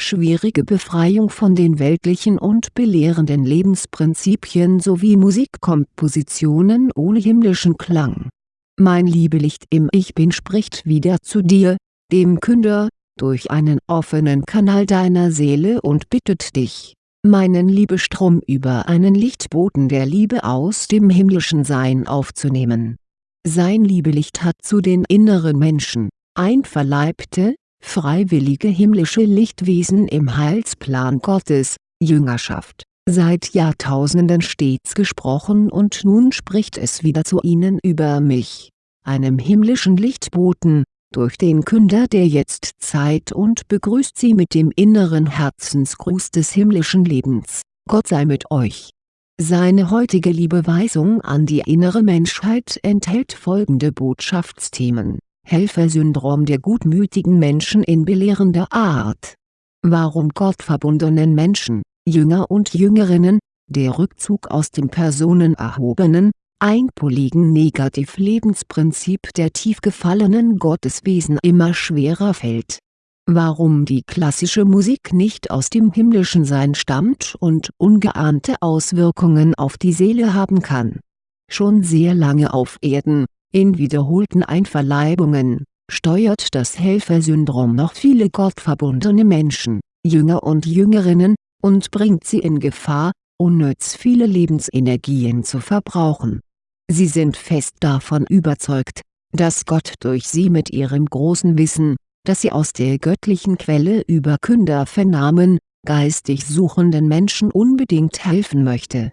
schwierige Befreiung von den weltlichen und belehrenden Lebensprinzipien sowie Musikkompositionen ohne himmlischen Klang. Mein Liebelicht im Ich Bin spricht wieder zu dir, dem Künder, durch einen offenen Kanal deiner Seele und bittet dich, meinen Liebestrom über einen Lichtboten der Liebe aus dem himmlischen Sein aufzunehmen. Sein Liebelicht hat zu den inneren Menschen, einverleibte, freiwillige himmlische Lichtwesen im Heilsplan Gottes, Jüngerschaft, seit Jahrtausenden stets gesprochen und nun spricht es wieder zu ihnen über mich, einem himmlischen Lichtboten, durch den Künder der Jetztzeit und begrüßt sie mit dem inneren Herzensgruß des himmlischen Lebens, Gott sei mit euch. Seine heutige Liebeweisung an die innere Menschheit enthält folgende Botschaftsthemen, Helfersyndrom der gutmütigen Menschen in belehrender Art. Warum gottverbundenen Menschen, Jünger und Jüngerinnen, der Rückzug aus dem personenerhobenen, einpoligen Negativ-Lebensprinzip der tief gefallenen Gotteswesen immer schwerer fällt. Warum die klassische Musik nicht aus dem himmlischen Sein stammt und ungeahnte Auswirkungen auf die Seele haben kann. Schon sehr lange auf Erden, in wiederholten Einverleibungen, steuert das Helfersyndrom noch viele gottverbundene Menschen, Jünger und Jüngerinnen, und bringt sie in Gefahr, unnütz viele Lebensenergien zu verbrauchen Sie sind fest davon überzeugt, dass Gott durch sie mit ihrem großen Wissen, das sie aus der göttlichen Quelle über Künder vernahmen, geistig suchenden Menschen unbedingt helfen möchte.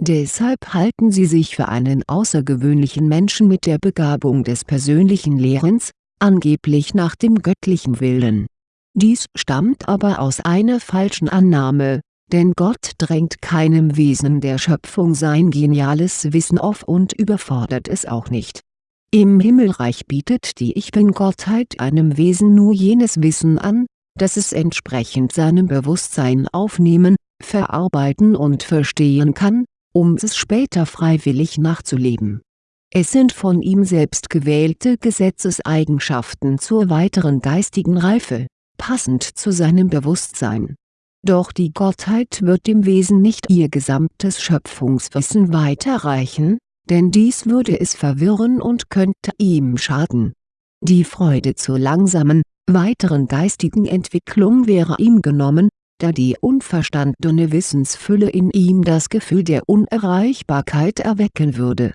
Deshalb halten sie sich für einen außergewöhnlichen Menschen mit der Begabung des persönlichen Lehrens, angeblich nach dem göttlichen Willen. Dies stammt aber aus einer falschen Annahme, denn Gott drängt keinem Wesen der Schöpfung sein geniales Wissen auf und überfordert es auch nicht. Im Himmelreich bietet die Ich-Bin-Gottheit einem Wesen nur jenes Wissen an, das es entsprechend seinem Bewusstsein aufnehmen, verarbeiten und verstehen kann, um es später freiwillig nachzuleben. Es sind von ihm selbst gewählte Gesetzeseigenschaften zur weiteren geistigen Reife, passend zu seinem Bewusstsein doch die Gottheit wird dem Wesen nicht ihr gesamtes Schöpfungswissen weiterreichen, denn dies würde es verwirren und könnte ihm schaden. Die Freude zur langsamen, weiteren geistigen Entwicklung wäre ihm genommen, da die unverstandene Wissensfülle in ihm das Gefühl der Unerreichbarkeit erwecken würde.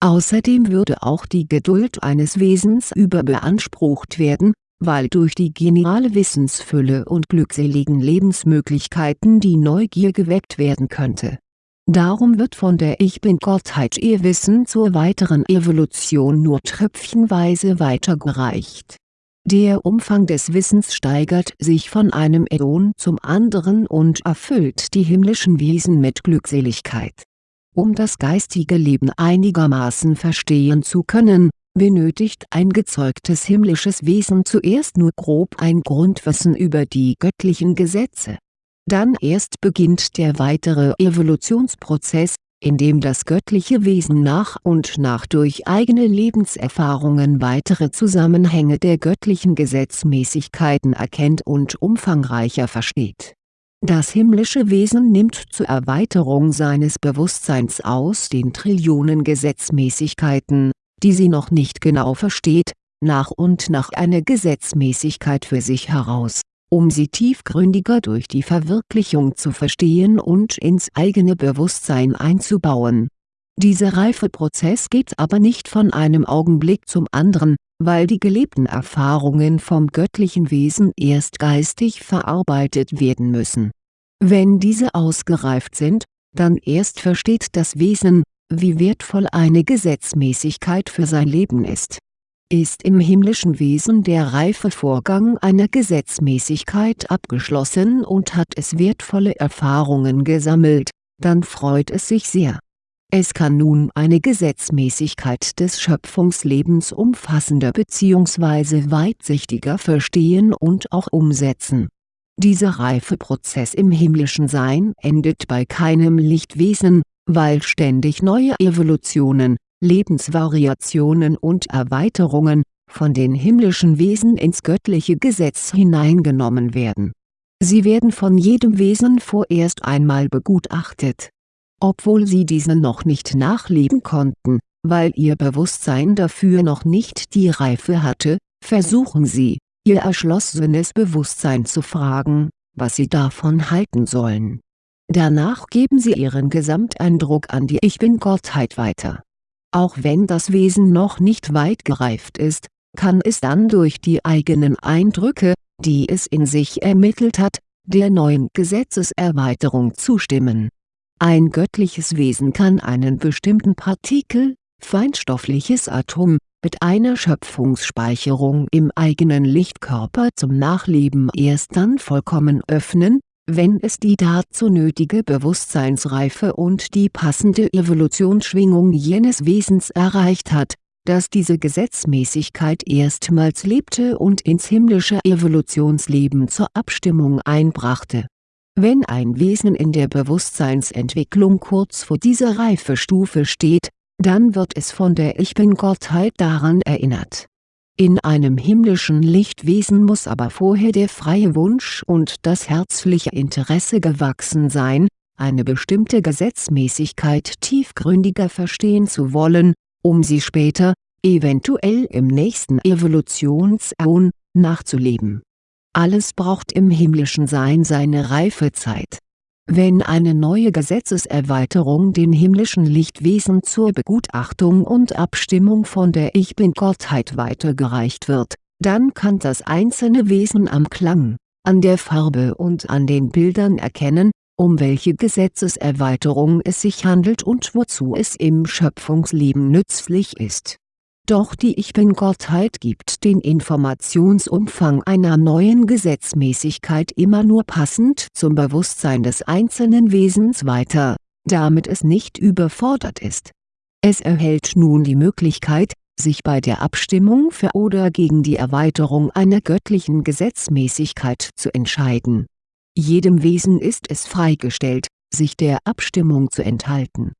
Außerdem würde auch die Geduld eines Wesens überbeansprucht werden, weil durch die geniale Wissensfülle und glückseligen Lebensmöglichkeiten die Neugier geweckt werden könnte. Darum wird von der Ich-Bin-Gottheit ihr Wissen zur weiteren Evolution nur tröpfchenweise weitergereicht. Der Umfang des Wissens steigert sich von einem Äon zum anderen und erfüllt die himmlischen Wesen mit Glückseligkeit. Um das geistige Leben einigermaßen verstehen zu können, benötigt ein gezeugtes himmlisches Wesen zuerst nur grob ein Grundwissen über die göttlichen Gesetze. Dann erst beginnt der weitere Evolutionsprozess, in dem das göttliche Wesen nach und nach durch eigene Lebenserfahrungen weitere Zusammenhänge der göttlichen Gesetzmäßigkeiten erkennt und umfangreicher versteht. Das himmlische Wesen nimmt zur Erweiterung seines Bewusstseins aus den Trillionen Gesetzmäßigkeiten, die sie noch nicht genau versteht, nach und nach eine Gesetzmäßigkeit für sich heraus, um sie tiefgründiger durch die Verwirklichung zu verstehen und ins eigene Bewusstsein einzubauen. Dieser Reifeprozess geht aber nicht von einem Augenblick zum anderen, weil die gelebten Erfahrungen vom göttlichen Wesen erst geistig verarbeitet werden müssen. Wenn diese ausgereift sind, dann erst versteht das Wesen, wie wertvoll eine Gesetzmäßigkeit für sein Leben ist. Ist im himmlischen Wesen der Reifevorgang einer Gesetzmäßigkeit abgeschlossen und hat es wertvolle Erfahrungen gesammelt, dann freut es sich sehr. Es kann nun eine Gesetzmäßigkeit des Schöpfungslebens umfassender bzw. weitsichtiger verstehen und auch umsetzen. Dieser Reifeprozess im himmlischen Sein endet bei keinem Lichtwesen, weil ständig neue Evolutionen, Lebensvariationen und Erweiterungen, von den himmlischen Wesen ins göttliche Gesetz hineingenommen werden. Sie werden von jedem Wesen vorerst einmal begutachtet. Obwohl sie diese noch nicht nachleben konnten, weil ihr Bewusstsein dafür noch nicht die Reife hatte, versuchen sie, ihr erschlossenes Bewusstsein zu fragen, was sie davon halten sollen. Danach geben sie ihren Gesamteindruck an die Ich Bin-Gottheit weiter. Auch wenn das Wesen noch nicht weit gereift ist, kann es dann durch die eigenen Eindrücke, die es in sich ermittelt hat, der neuen Gesetzeserweiterung zustimmen. Ein göttliches Wesen kann einen bestimmten Partikel, feinstoffliches Atom, mit einer Schöpfungsspeicherung im eigenen Lichtkörper zum Nachleben erst dann vollkommen öffnen, wenn es die dazu nötige Bewusstseinsreife und die passende Evolutionsschwingung jenes Wesens erreicht hat, das diese Gesetzmäßigkeit erstmals lebte und ins himmlische Evolutionsleben zur Abstimmung einbrachte. Wenn ein Wesen in der Bewusstseinsentwicklung kurz vor dieser Reifestufe steht, dann wird es von der Ich Bin-Gottheit daran erinnert in einem himmlischen Lichtwesen muss aber vorher der freie Wunsch und das herzliche Interesse gewachsen sein, eine bestimmte Gesetzmäßigkeit tiefgründiger verstehen zu wollen, um sie später, eventuell im nächsten Evolutionsäon, nachzuleben. Alles braucht im himmlischen Sein seine Reifezeit wenn eine neue Gesetzeserweiterung den himmlischen Lichtwesen zur Begutachtung und Abstimmung von der Ich Bin-Gottheit weitergereicht wird, dann kann das einzelne Wesen am Klang, an der Farbe und an den Bildern erkennen, um welche Gesetzeserweiterung es sich handelt und wozu es im Schöpfungsleben nützlich ist doch die Ich Bin-Gottheit gibt den Informationsumfang einer neuen Gesetzmäßigkeit immer nur passend zum Bewusstsein des einzelnen Wesens weiter, damit es nicht überfordert ist. Es erhält nun die Möglichkeit, sich bei der Abstimmung für oder gegen die Erweiterung einer göttlichen Gesetzmäßigkeit zu entscheiden. Jedem Wesen ist es freigestellt, sich der Abstimmung zu enthalten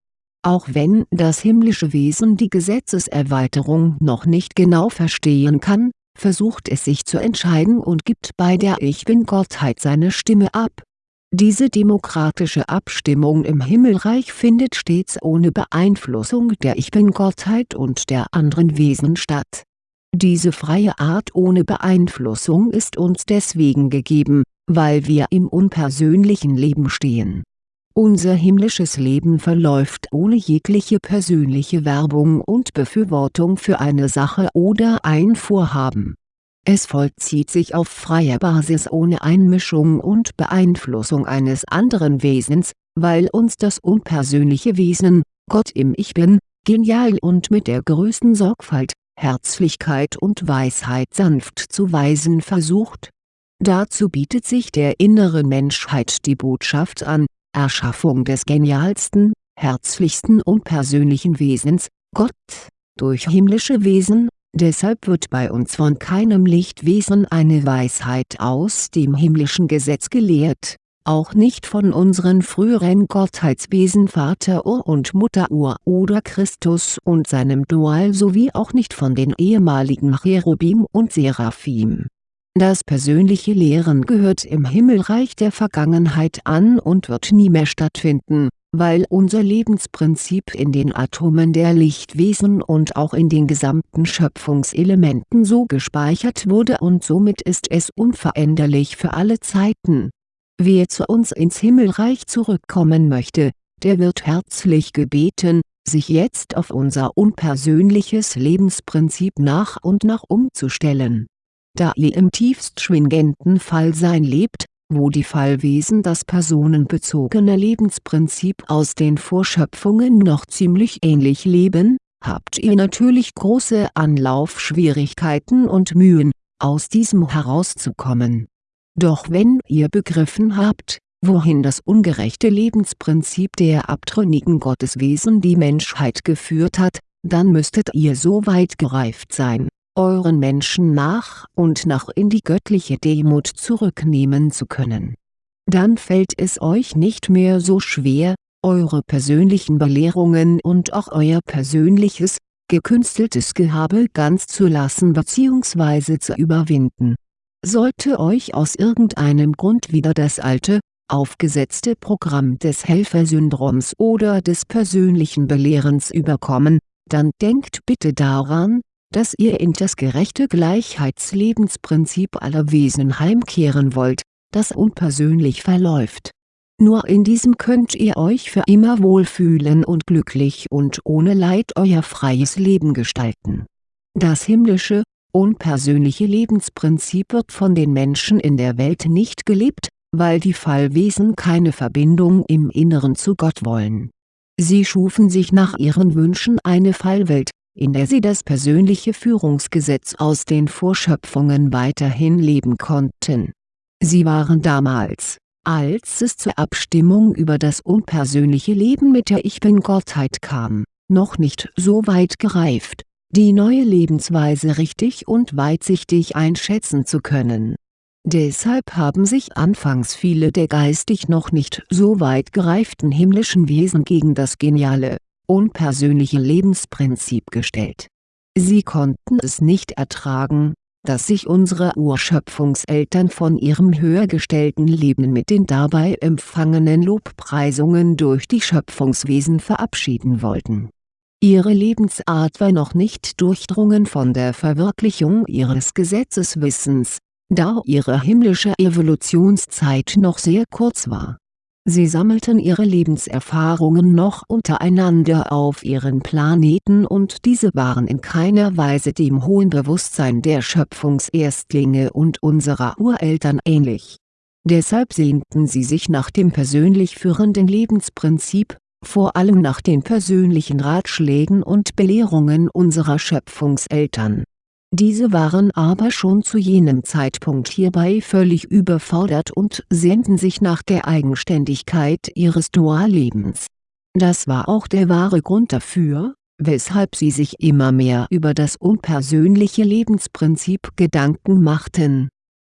auch wenn das himmlische Wesen die Gesetzeserweiterung noch nicht genau verstehen kann, versucht es sich zu entscheiden und gibt bei der Ich Bin-Gottheit seine Stimme ab. Diese demokratische Abstimmung im Himmelreich findet stets ohne Beeinflussung der Ich Bin-Gottheit und der anderen Wesen statt. Diese freie Art ohne Beeinflussung ist uns deswegen gegeben, weil wir im unpersönlichen Leben stehen unser himmlisches Leben verläuft ohne jegliche persönliche Werbung und Befürwortung für eine Sache oder ein Vorhaben. Es vollzieht sich auf freier Basis ohne Einmischung und Beeinflussung eines anderen Wesens, weil uns das unpersönliche Wesen, Gott im Ich Bin, genial und mit der größten Sorgfalt, Herzlichkeit und Weisheit sanft zu weisen versucht. Dazu bietet sich der inneren Menschheit die Botschaft an, Erschaffung des genialsten, herzlichsten und persönlichen Wesens, Gott, durch himmlische Wesen, deshalb wird bei uns von keinem Lichtwesen eine Weisheit aus dem himmlischen Gesetz gelehrt, auch nicht von unseren früheren Gottheitswesen Vater Ur und Mutter Ur oder Christus und seinem Dual sowie auch nicht von den ehemaligen Cherubim und Seraphim das persönliche Lehren gehört im Himmelreich der Vergangenheit an und wird nie mehr stattfinden, weil unser Lebensprinzip in den Atomen der Lichtwesen und auch in den gesamten Schöpfungselementen so gespeichert wurde und somit ist es unveränderlich für alle Zeiten. Wer zu uns ins Himmelreich zurückkommen möchte, der wird herzlich gebeten, sich jetzt auf unser unpersönliches Lebensprinzip nach und nach umzustellen da ihr im tiefst schwingenden Fallsein lebt, wo die Fallwesen das personenbezogene Lebensprinzip aus den Vorschöpfungen noch ziemlich ähnlich leben, habt ihr natürlich große Anlaufschwierigkeiten und Mühen, aus diesem herauszukommen. Doch wenn ihr begriffen habt, wohin das ungerechte Lebensprinzip der abtrünnigen Gotteswesen die Menschheit geführt hat, dann müsstet ihr so weit gereift sein euren Menschen nach und nach in die göttliche Demut zurücknehmen zu können. Dann fällt es euch nicht mehr so schwer, eure persönlichen Belehrungen und auch euer persönliches, gekünsteltes Gehabe ganz zu lassen bzw. zu überwinden. Sollte euch aus irgendeinem Grund wieder das alte, aufgesetzte Programm des Helfersyndroms oder des persönlichen Belehrens überkommen, dann denkt bitte daran, dass ihr in das gerechte Gleichheitslebensprinzip aller Wesen heimkehren wollt, das unpersönlich verläuft. Nur in diesem könnt ihr euch für immer wohlfühlen und glücklich und ohne Leid euer freies Leben gestalten. Das himmlische, unpersönliche Lebensprinzip wird von den Menschen in der Welt nicht gelebt, weil die Fallwesen keine Verbindung im Inneren zu Gott wollen. Sie schufen sich nach ihren Wünschen eine Fallwelt, in der sie das persönliche Führungsgesetz aus den Vorschöpfungen weiterhin leben konnten. Sie waren damals, als es zur Abstimmung über das unpersönliche Leben mit der Ich Bin-Gottheit kam, noch nicht so weit gereift, die neue Lebensweise richtig und weitsichtig einschätzen zu können. Deshalb haben sich anfangs viele der geistig noch nicht so weit gereiften himmlischen Wesen gegen das geniale, unpersönliche Lebensprinzip gestellt. Sie konnten es nicht ertragen, dass sich unsere Urschöpfungseltern von ihrem höher gestellten Leben mit den dabei empfangenen Lobpreisungen durch die Schöpfungswesen verabschieden wollten. Ihre Lebensart war noch nicht durchdrungen von der Verwirklichung ihres Gesetzeswissens, da ihre himmlische Evolutionszeit noch sehr kurz war Sie sammelten ihre Lebenserfahrungen noch untereinander auf ihren Planeten und diese waren in keiner Weise dem hohen Bewusstsein der Schöpfungserstlinge und unserer Ureltern ähnlich. Deshalb sehnten sie sich nach dem persönlich führenden Lebensprinzip, vor allem nach den persönlichen Ratschlägen und Belehrungen unserer Schöpfungseltern diese waren aber schon zu jenem Zeitpunkt hierbei völlig überfordert und sehnten sich nach der Eigenständigkeit ihres Duallebens. Das war auch der wahre Grund dafür, weshalb sie sich immer mehr über das unpersönliche Lebensprinzip Gedanken machten.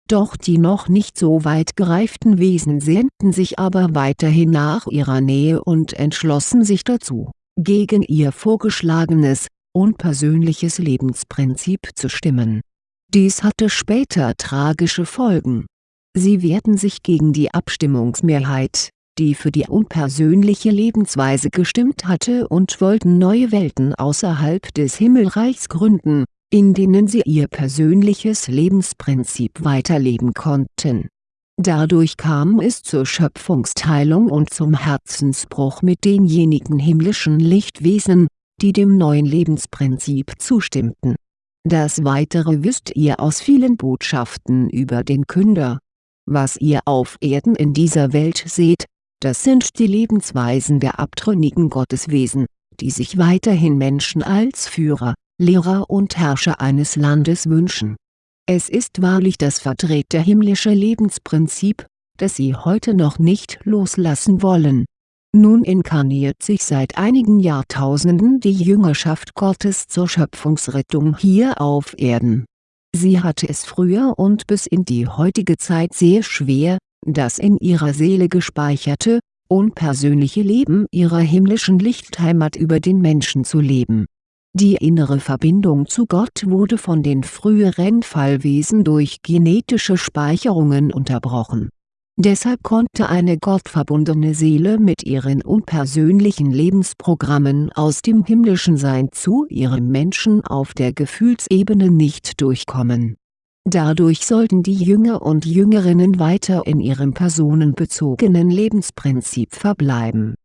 Doch die noch nicht so weit gereiften Wesen sehnten sich aber weiterhin nach ihrer Nähe und entschlossen sich dazu, gegen ihr vorgeschlagenes, unpersönliches Lebensprinzip zu stimmen. Dies hatte später tragische Folgen. Sie wehrten sich gegen die Abstimmungsmehrheit, die für die unpersönliche Lebensweise gestimmt hatte und wollten neue Welten außerhalb des Himmelreichs gründen, in denen sie ihr persönliches Lebensprinzip weiterleben konnten. Dadurch kam es zur Schöpfungsteilung und zum Herzensbruch mit denjenigen himmlischen Lichtwesen, die dem neuen Lebensprinzip zustimmten. Das Weitere wisst ihr aus vielen Botschaften über den Künder. Was ihr auf Erden in dieser Welt seht, das sind die Lebensweisen der abtrünnigen Gotteswesen, die sich weiterhin Menschen als Führer, Lehrer und Herrscher eines Landes wünschen. Es ist wahrlich das verdrehte himmlische Lebensprinzip, das sie heute noch nicht loslassen wollen nun inkarniert sich seit einigen Jahrtausenden die Jüngerschaft Gottes zur Schöpfungsrettung hier auf Erden. Sie hatte es früher und bis in die heutige Zeit sehr schwer, das in ihrer Seele gespeicherte, unpersönliche Leben ihrer himmlischen Lichtheimat über den Menschen zu leben. Die innere Verbindung zu Gott wurde von den früheren Fallwesen durch genetische Speicherungen unterbrochen Deshalb konnte eine gottverbundene Seele mit ihren unpersönlichen Lebensprogrammen aus dem himmlischen Sein zu ihrem Menschen auf der Gefühlsebene nicht durchkommen. Dadurch sollten die Jünger und Jüngerinnen weiter in ihrem personenbezogenen Lebensprinzip verbleiben.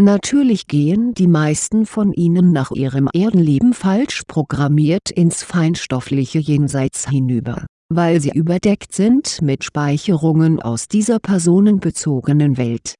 Natürlich gehen die meisten von ihnen nach ihrem Erdenleben falsch programmiert ins feinstoffliche Jenseits hinüber weil sie überdeckt sind mit Speicherungen aus dieser personenbezogenen Welt.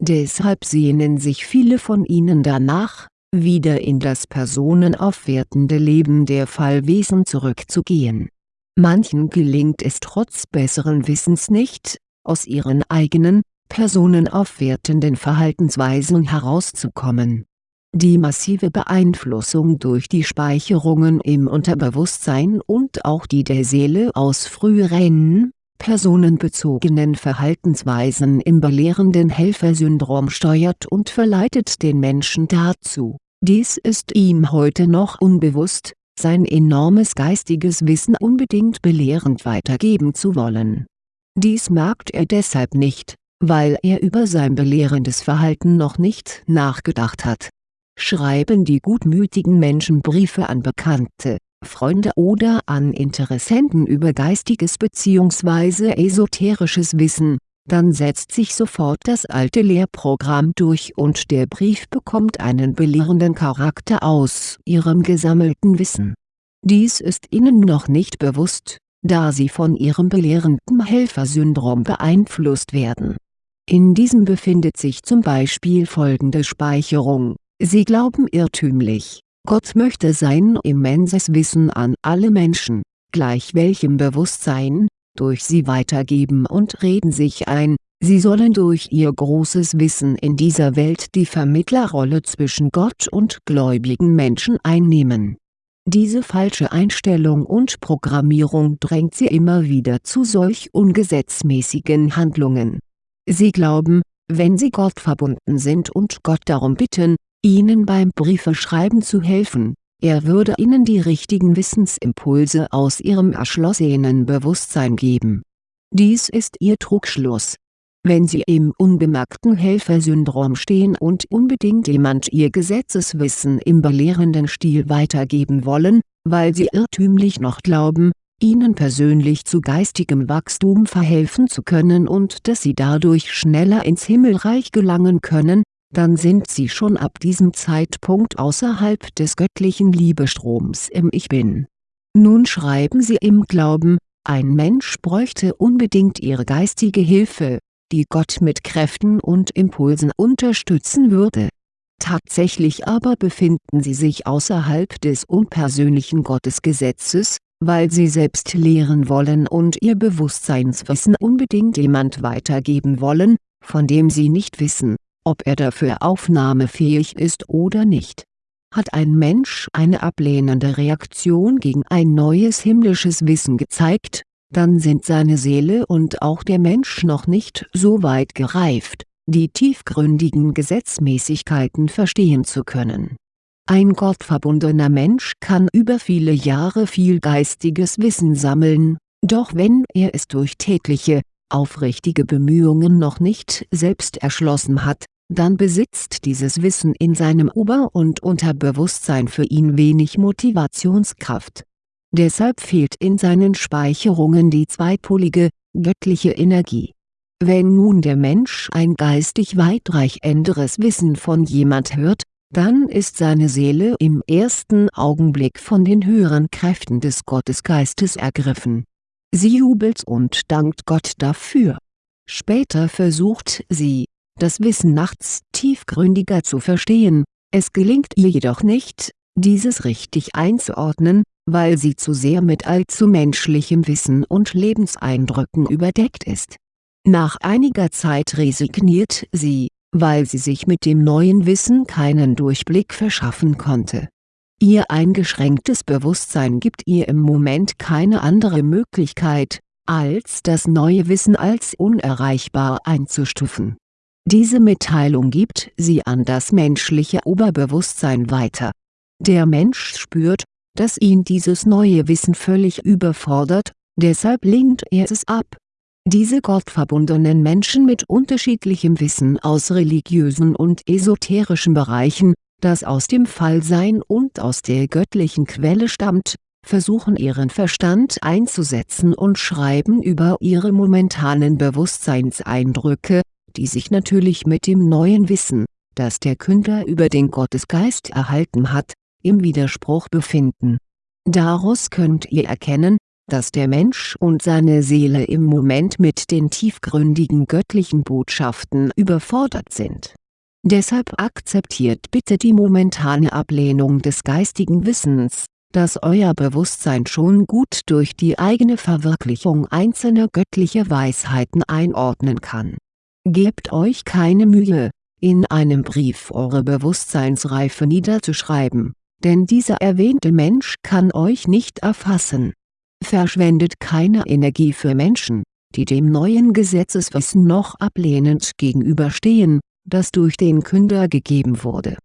Deshalb sehnen sich viele von ihnen danach, wieder in das personenaufwertende Leben der Fallwesen zurückzugehen. Manchen gelingt es trotz besseren Wissens nicht, aus ihren eigenen, personenaufwertenden Verhaltensweisen herauszukommen die massive Beeinflussung durch die Speicherungen im Unterbewusstsein und auch die der Seele aus früheren, personenbezogenen Verhaltensweisen im belehrenden Helfersyndrom steuert und verleitet den Menschen dazu, dies ist ihm heute noch unbewusst, sein enormes geistiges Wissen unbedingt belehrend weitergeben zu wollen. Dies merkt er deshalb nicht, weil er über sein belehrendes Verhalten noch nicht nachgedacht hat. Schreiben die gutmütigen Menschen Briefe an Bekannte, Freunde oder an Interessenten über geistiges bzw. esoterisches Wissen, dann setzt sich sofort das alte Lehrprogramm durch und der Brief bekommt einen belehrenden Charakter aus ihrem gesammelten Wissen. Dies ist ihnen noch nicht bewusst, da sie von ihrem belehrenden Helfersyndrom beeinflusst werden. In diesem befindet sich zum Beispiel folgende Speicherung, sie glauben irrtümlich, Gott möchte sein immenses Wissen an alle Menschen, gleich welchem Bewusstsein, durch sie weitergeben und reden sich ein, sie sollen durch ihr großes Wissen in dieser Welt die Vermittlerrolle zwischen Gott und gläubigen Menschen einnehmen. Diese falsche Einstellung und Programmierung drängt sie immer wieder zu solch ungesetzmäßigen Handlungen. Sie glauben, wenn sie Gott verbunden sind und Gott darum bitten, ihnen beim Briefeschreiben zu helfen, er würde ihnen die richtigen Wissensimpulse aus ihrem erschlossenen Bewusstsein geben. Dies ist ihr Trugschluss. Wenn sie im unbemerkten Helfersyndrom stehen und unbedingt jemand ihr Gesetzeswissen im belehrenden Stil weitergeben wollen, weil sie irrtümlich noch glauben, ihnen persönlich zu geistigem Wachstum verhelfen zu können und dass sie dadurch schneller ins Himmelreich gelangen können, dann sind sie schon ab diesem Zeitpunkt außerhalb des göttlichen Liebestroms im Ich Bin. Nun schreiben sie im Glauben, ein Mensch bräuchte unbedingt ihre geistige Hilfe, die Gott mit Kräften und Impulsen unterstützen würde. Tatsächlich aber befinden sie sich außerhalb des unpersönlichen Gottesgesetzes, weil sie selbst lehren wollen und ihr Bewusstseinswissen unbedingt jemand weitergeben wollen, von dem sie nicht wissen, ob er dafür aufnahmefähig ist oder nicht. Hat ein Mensch eine ablehnende Reaktion gegen ein neues himmlisches Wissen gezeigt, dann sind seine Seele und auch der Mensch noch nicht so weit gereift, die tiefgründigen Gesetzmäßigkeiten verstehen zu können. Ein gottverbundener Mensch kann über viele Jahre viel geistiges Wissen sammeln, doch wenn er es durch tägliche, aufrichtige Bemühungen noch nicht selbst erschlossen hat, dann besitzt dieses Wissen in seinem Ober- und Unterbewusstsein für ihn wenig Motivationskraft. Deshalb fehlt in seinen Speicherungen die zweipolige, göttliche Energie. Wenn nun der Mensch ein geistig weitreichenderes Wissen von jemand hört, dann ist seine Seele im ersten Augenblick von den höheren Kräften des Gottesgeistes ergriffen. Sie jubelt und dankt Gott dafür. Später versucht sie, das Wissen nachts tiefgründiger zu verstehen, es gelingt ihr jedoch nicht, dieses richtig einzuordnen, weil sie zu sehr mit allzu menschlichem Wissen und Lebenseindrücken überdeckt ist. Nach einiger Zeit resigniert sie, weil sie sich mit dem neuen Wissen keinen Durchblick verschaffen konnte. Ihr eingeschränktes Bewusstsein gibt ihr im Moment keine andere Möglichkeit, als das neue Wissen als unerreichbar einzustufen diese Mitteilung gibt sie an das menschliche Oberbewusstsein weiter. Der Mensch spürt, dass ihn dieses neue Wissen völlig überfordert, deshalb lehnt er es ab. Diese gottverbundenen Menschen mit unterschiedlichem Wissen aus religiösen und esoterischen Bereichen, das aus dem Fallsein und aus der göttlichen Quelle stammt, versuchen ihren Verstand einzusetzen und schreiben über ihre momentanen Bewusstseinseindrücke, die sich natürlich mit dem neuen Wissen, das der Künder über den Gottesgeist erhalten hat, im Widerspruch befinden. Daraus könnt ihr erkennen, dass der Mensch und seine Seele im Moment mit den tiefgründigen göttlichen Botschaften überfordert sind. Deshalb akzeptiert bitte die momentane Ablehnung des geistigen Wissens, das euer Bewusstsein schon gut durch die eigene Verwirklichung einzelner göttlicher Weisheiten einordnen kann Gebt euch keine Mühe, in einem Brief eure Bewusstseinsreife niederzuschreiben, denn dieser erwähnte Mensch kann euch nicht erfassen. Verschwendet keine Energie für Menschen, die dem neuen Gesetzeswissen noch ablehnend gegenüberstehen, das durch den Künder gegeben wurde.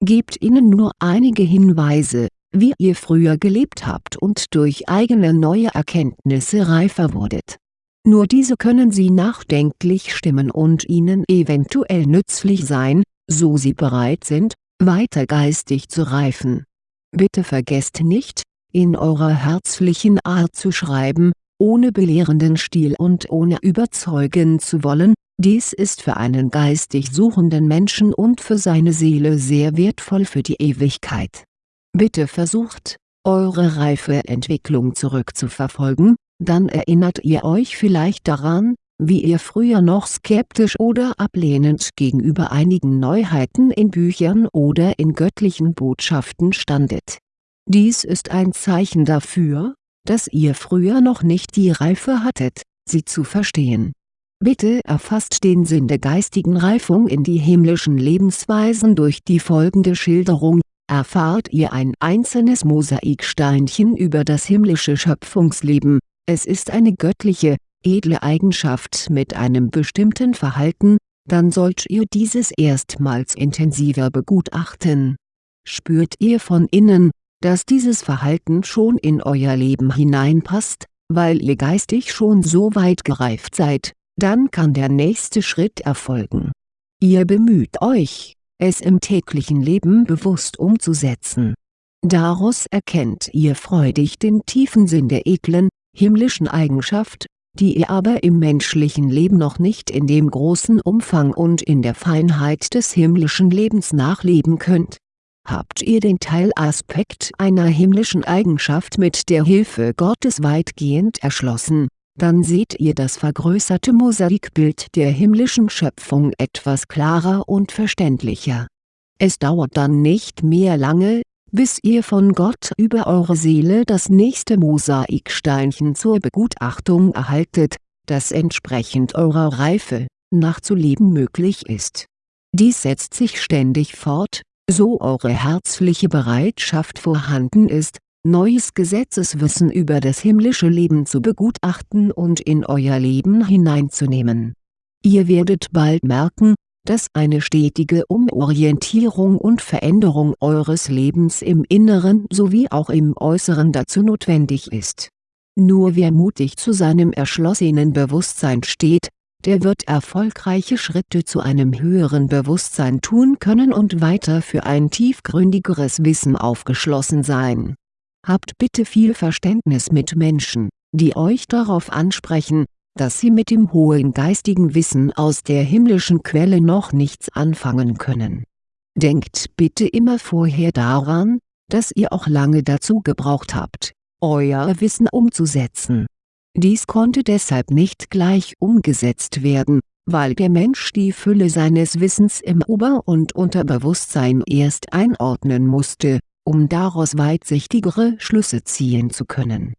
Gebt ihnen nur einige Hinweise, wie ihr früher gelebt habt und durch eigene neue Erkenntnisse reifer wurdet. Nur diese können Sie nachdenklich stimmen und Ihnen eventuell nützlich sein, so Sie bereit sind, weiter geistig zu reifen. Bitte vergesst nicht, in eurer herzlichen Art zu schreiben, ohne belehrenden Stil und ohne überzeugen zu wollen, dies ist für einen geistig suchenden Menschen und für seine Seele sehr wertvoll für die Ewigkeit. Bitte versucht, eure reife Entwicklung zurückzuverfolgen, dann erinnert ihr euch vielleicht daran, wie ihr früher noch skeptisch oder ablehnend gegenüber einigen Neuheiten in Büchern oder in göttlichen Botschaften standet. Dies ist ein Zeichen dafür, dass ihr früher noch nicht die Reife hattet, sie zu verstehen. Bitte erfasst den Sinn der geistigen Reifung in die himmlischen Lebensweisen durch die folgende Schilderung, erfahrt ihr ein einzelnes Mosaiksteinchen über das himmlische Schöpfungsleben, es ist eine göttliche, edle Eigenschaft mit einem bestimmten Verhalten, dann sollt ihr dieses erstmals intensiver begutachten. Spürt ihr von innen, dass dieses Verhalten schon in euer Leben hineinpasst, weil ihr geistig schon so weit gereift seid, dann kann der nächste Schritt erfolgen. Ihr bemüht euch, es im täglichen Leben bewusst umzusetzen. Daraus erkennt ihr freudig den tiefen Sinn der edlen, himmlischen Eigenschaft, die ihr aber im menschlichen Leben noch nicht in dem großen Umfang und in der Feinheit des himmlischen Lebens nachleben könnt Habt ihr den Teilaspekt einer himmlischen Eigenschaft mit der Hilfe Gottes weitgehend erschlossen, dann seht ihr das vergrößerte Mosaikbild der himmlischen Schöpfung etwas klarer und verständlicher. Es dauert dann nicht mehr lange, bis ihr von Gott über eure Seele das nächste Mosaiksteinchen zur Begutachtung erhaltet, das entsprechend eurer Reife, nachzuleben möglich ist. Dies setzt sich ständig fort, so eure herzliche Bereitschaft vorhanden ist, neues Gesetzeswissen über das himmlische Leben zu begutachten und in euer Leben hineinzunehmen. Ihr werdet bald merken, dass eine stetige Umorientierung und Veränderung eures Lebens im Inneren sowie auch im Äußeren dazu notwendig ist. Nur wer mutig zu seinem erschlossenen Bewusstsein steht, der wird erfolgreiche Schritte zu einem höheren Bewusstsein tun können und weiter für ein tiefgründigeres Wissen aufgeschlossen sein. Habt bitte viel Verständnis mit Menschen, die euch darauf ansprechen, dass sie mit dem hohen geistigen Wissen aus der himmlischen Quelle noch nichts anfangen können. Denkt bitte immer vorher daran, dass ihr auch lange dazu gebraucht habt, euer Wissen umzusetzen dies konnte deshalb nicht gleich umgesetzt werden, weil der Mensch die Fülle seines Wissens im Ober- und Unterbewusstsein erst einordnen musste, um daraus weitsichtigere Schlüsse ziehen zu können.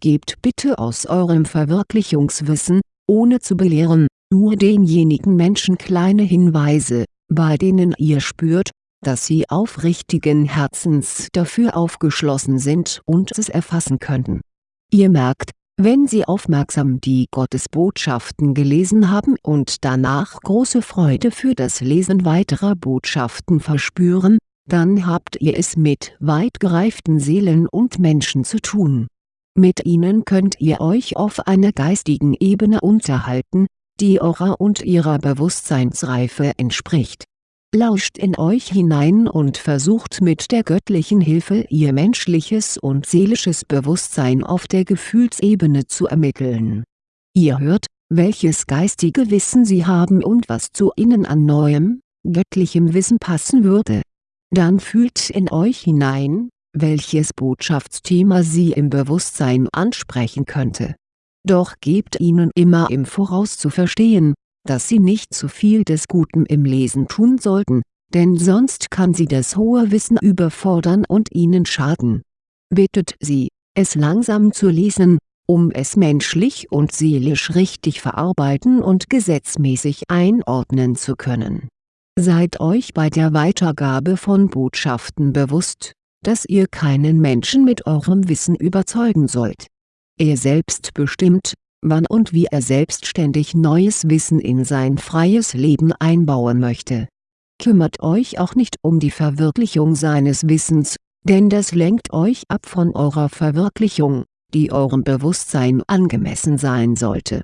Gebt bitte aus eurem Verwirklichungswissen, ohne zu belehren, nur denjenigen Menschen kleine Hinweise, bei denen ihr spürt, dass sie aufrichtigen Herzens dafür aufgeschlossen sind und es erfassen könnten. Ihr merkt, wenn Sie aufmerksam die Gottesbotschaften gelesen haben und danach große Freude für das Lesen weiterer Botschaften verspüren, dann habt ihr es mit weit gereiften Seelen und Menschen zu tun. Mit ihnen könnt ihr euch auf einer geistigen Ebene unterhalten, die eurer und ihrer Bewusstseinsreife entspricht lauscht in euch hinein und versucht mit der göttlichen Hilfe ihr menschliches und seelisches Bewusstsein auf der Gefühlsebene zu ermitteln. Ihr hört, welches geistige Wissen sie haben und was zu ihnen an neuem, göttlichem Wissen passen würde. Dann fühlt in euch hinein, welches Botschaftsthema sie im Bewusstsein ansprechen könnte. Doch gebt ihnen immer im Voraus zu verstehen, dass sie nicht zu viel des Guten im Lesen tun sollten, denn sonst kann sie das hohe Wissen überfordern und ihnen schaden. Bittet sie, es langsam zu lesen, um es menschlich und seelisch richtig verarbeiten und gesetzmäßig einordnen zu können. Seid euch bei der Weitergabe von Botschaften bewusst, dass ihr keinen Menschen mit eurem Wissen überzeugen sollt. Er selbst bestimmt, wann und wie er selbstständig neues Wissen in sein freies Leben einbauen möchte. Kümmert euch auch nicht um die Verwirklichung seines Wissens, denn das lenkt euch ab von eurer Verwirklichung, die eurem Bewusstsein angemessen sein sollte.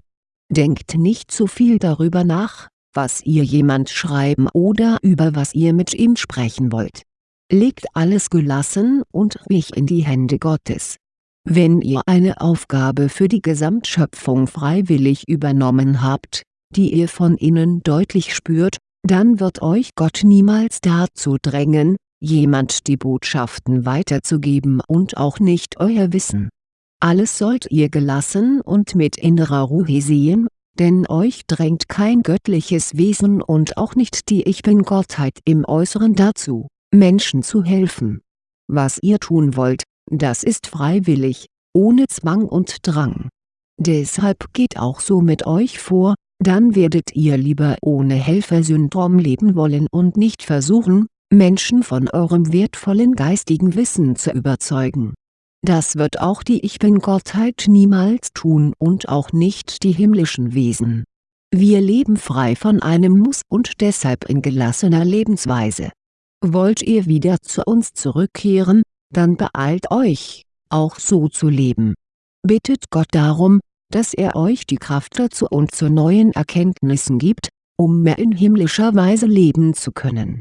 Denkt nicht zu viel darüber nach, was ihr jemand schreiben oder über was ihr mit ihm sprechen wollt. Legt alles gelassen und ruhig in die Hände Gottes. Wenn ihr eine Aufgabe für die Gesamtschöpfung freiwillig übernommen habt, die ihr von innen deutlich spürt, dann wird euch Gott niemals dazu drängen, jemand die Botschaften weiterzugeben und auch nicht euer Wissen. Alles sollt ihr gelassen und mit innerer Ruhe sehen, denn euch drängt kein göttliches Wesen und auch nicht die Ich Bin-Gottheit im Äußeren dazu, Menschen zu helfen. Was ihr tun wollt, das ist freiwillig, ohne Zwang und Drang. Deshalb geht auch so mit euch vor, dann werdet ihr lieber ohne Helfersyndrom leben wollen und nicht versuchen, Menschen von eurem wertvollen geistigen Wissen zu überzeugen. Das wird auch die Ich Bin-Gottheit niemals tun und auch nicht die himmlischen Wesen. Wir leben frei von einem Muss und deshalb in gelassener Lebensweise. Wollt ihr wieder zu uns zurückkehren, dann beeilt euch, auch so zu leben. Bittet Gott darum, dass er euch die Kraft dazu und zu neuen Erkenntnissen gibt, um mehr in himmlischer Weise leben zu können.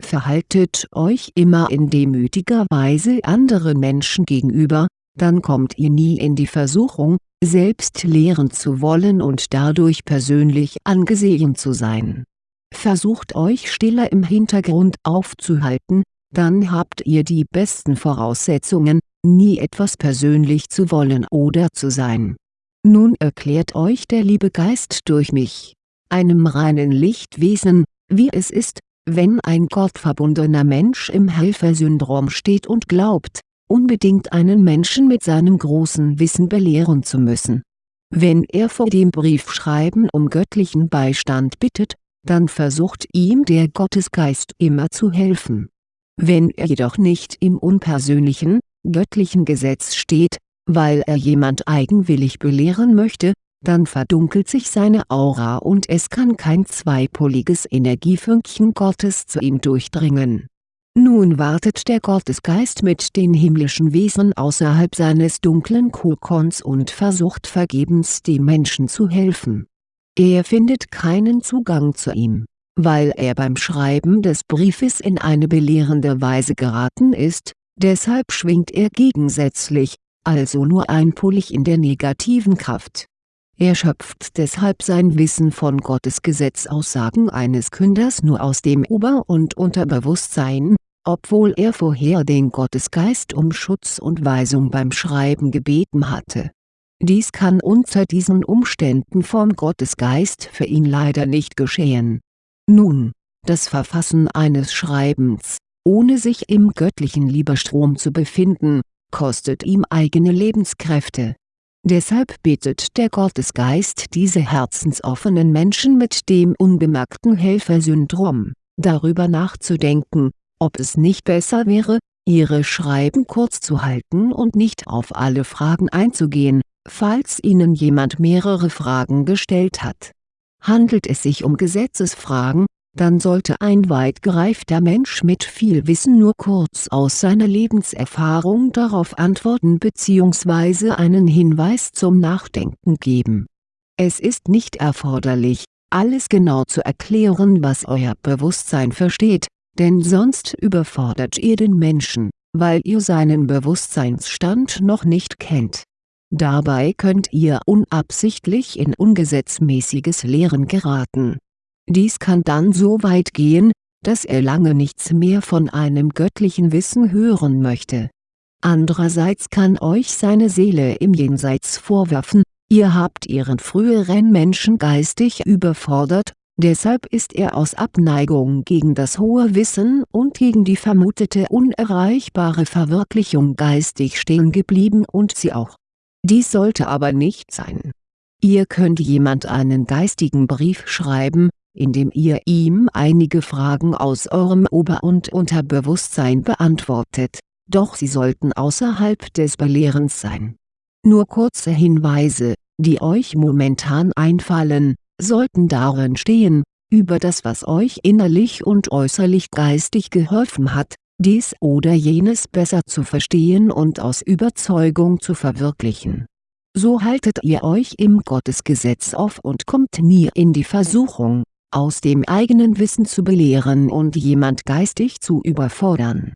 Verhaltet euch immer in demütiger Weise anderen Menschen gegenüber, dann kommt ihr nie in die Versuchung, selbst lehren zu wollen und dadurch persönlich angesehen zu sein. Versucht euch stiller im Hintergrund aufzuhalten, dann habt ihr die besten Voraussetzungen, nie etwas persönlich zu wollen oder zu sein nun erklärt euch der liebe Geist durch mich, einem reinen Lichtwesen, wie es ist, wenn ein gottverbundener Mensch im Helfersyndrom steht und glaubt, unbedingt einen Menschen mit seinem großen Wissen belehren zu müssen. Wenn er vor dem Briefschreiben um göttlichen Beistand bittet, dann versucht ihm der Gottesgeist immer zu helfen. Wenn er jedoch nicht im unpersönlichen, göttlichen Gesetz steht, weil er jemand eigenwillig belehren möchte, dann verdunkelt sich seine Aura und es kann kein zweipoliges Energiefünkchen Gottes zu ihm durchdringen. Nun wartet der Gottesgeist mit den himmlischen Wesen außerhalb seines dunklen Kokons und versucht vergebens dem Menschen zu helfen. Er findet keinen Zugang zu ihm, weil er beim Schreiben des Briefes in eine belehrende Weise geraten ist, deshalb schwingt er gegensätzlich, also nur einpolig in der negativen Kraft. Er schöpft deshalb sein Wissen von Gottes Gesetzaussagen eines Künders nur aus dem Ober- und Unterbewusstsein, obwohl er vorher den Gottesgeist um Schutz und Weisung beim Schreiben gebeten hatte. Dies kann unter diesen Umständen vom Gottesgeist für ihn leider nicht geschehen. Nun, das Verfassen eines Schreibens, ohne sich im göttlichen Lieberstrom zu befinden, kostet ihm eigene Lebenskräfte. Deshalb bittet der Gottesgeist diese herzensoffenen Menschen mit dem unbemerkten Helfersyndrom, darüber nachzudenken, ob es nicht besser wäre, ihre Schreiben kurz zu halten und nicht auf alle Fragen einzugehen, falls ihnen jemand mehrere Fragen gestellt hat. Handelt es sich um Gesetzesfragen, dann sollte ein weit gereifter Mensch mit viel Wissen nur kurz aus seiner Lebenserfahrung darauf antworten bzw. einen Hinweis zum Nachdenken geben. Es ist nicht erforderlich, alles genau zu erklären was euer Bewusstsein versteht, denn sonst überfordert ihr den Menschen, weil ihr seinen Bewusstseinsstand noch nicht kennt. Dabei könnt ihr unabsichtlich in ungesetzmäßiges Lehren geraten dies kann dann so weit gehen, dass er lange nichts mehr von einem göttlichen Wissen hören möchte. Andererseits kann euch seine Seele im Jenseits vorwerfen, ihr habt ihren früheren Menschen geistig überfordert, deshalb ist er aus Abneigung gegen das hohe Wissen und gegen die vermutete unerreichbare Verwirklichung geistig stehen geblieben und sie auch. Dies sollte aber nicht sein. Ihr könnt jemand einen geistigen Brief schreiben, indem ihr ihm einige Fragen aus eurem Ober- und Unterbewusstsein beantwortet, doch sie sollten außerhalb des Belehrens sein. Nur kurze Hinweise, die euch momentan einfallen, sollten darin stehen, über das was euch innerlich und äußerlich geistig geholfen hat, dies oder jenes besser zu verstehen und aus Überzeugung zu verwirklichen. So haltet ihr euch im Gottesgesetz auf und kommt nie in die Versuchung, aus dem eigenen Wissen zu belehren und jemand geistig zu überfordern.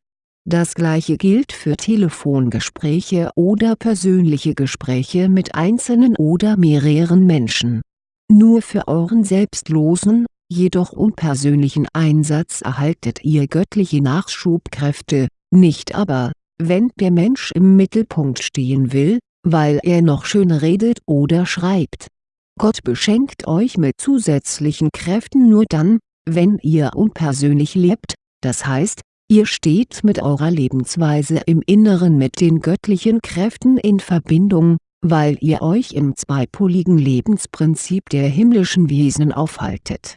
Das gleiche gilt für Telefongespräche oder persönliche Gespräche mit einzelnen oder mehreren Menschen. Nur für euren selbstlosen, jedoch unpersönlichen Einsatz erhaltet ihr göttliche Nachschubkräfte, nicht aber, wenn der Mensch im Mittelpunkt stehen will, weil er noch schön redet oder schreibt. Gott beschenkt euch mit zusätzlichen Kräften nur dann, wenn ihr unpersönlich lebt, das heißt, ihr steht mit eurer Lebensweise im Inneren mit den göttlichen Kräften in Verbindung, weil ihr euch im zweipoligen Lebensprinzip der himmlischen Wesen aufhaltet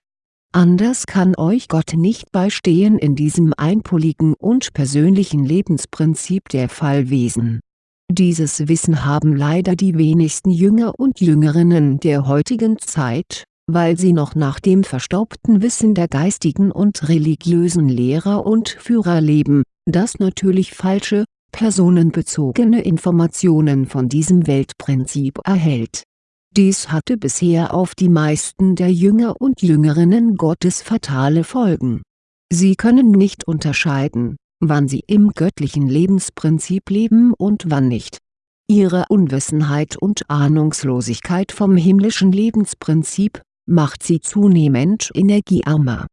Anders kann euch Gott nicht beistehen in diesem einpoligen und persönlichen Lebensprinzip der Fallwesen. Dieses Wissen haben leider die wenigsten Jünger und Jüngerinnen der heutigen Zeit, weil sie noch nach dem verstaubten Wissen der geistigen und religiösen Lehrer und Führer leben, das natürlich falsche, personenbezogene Informationen von diesem Weltprinzip erhält dies hatte bisher auf die meisten der Jünger und Jüngerinnen Gottes fatale Folgen. Sie können nicht unterscheiden, wann sie im göttlichen Lebensprinzip leben und wann nicht. Ihre Unwissenheit und Ahnungslosigkeit vom himmlischen Lebensprinzip, macht sie zunehmend energiearmer.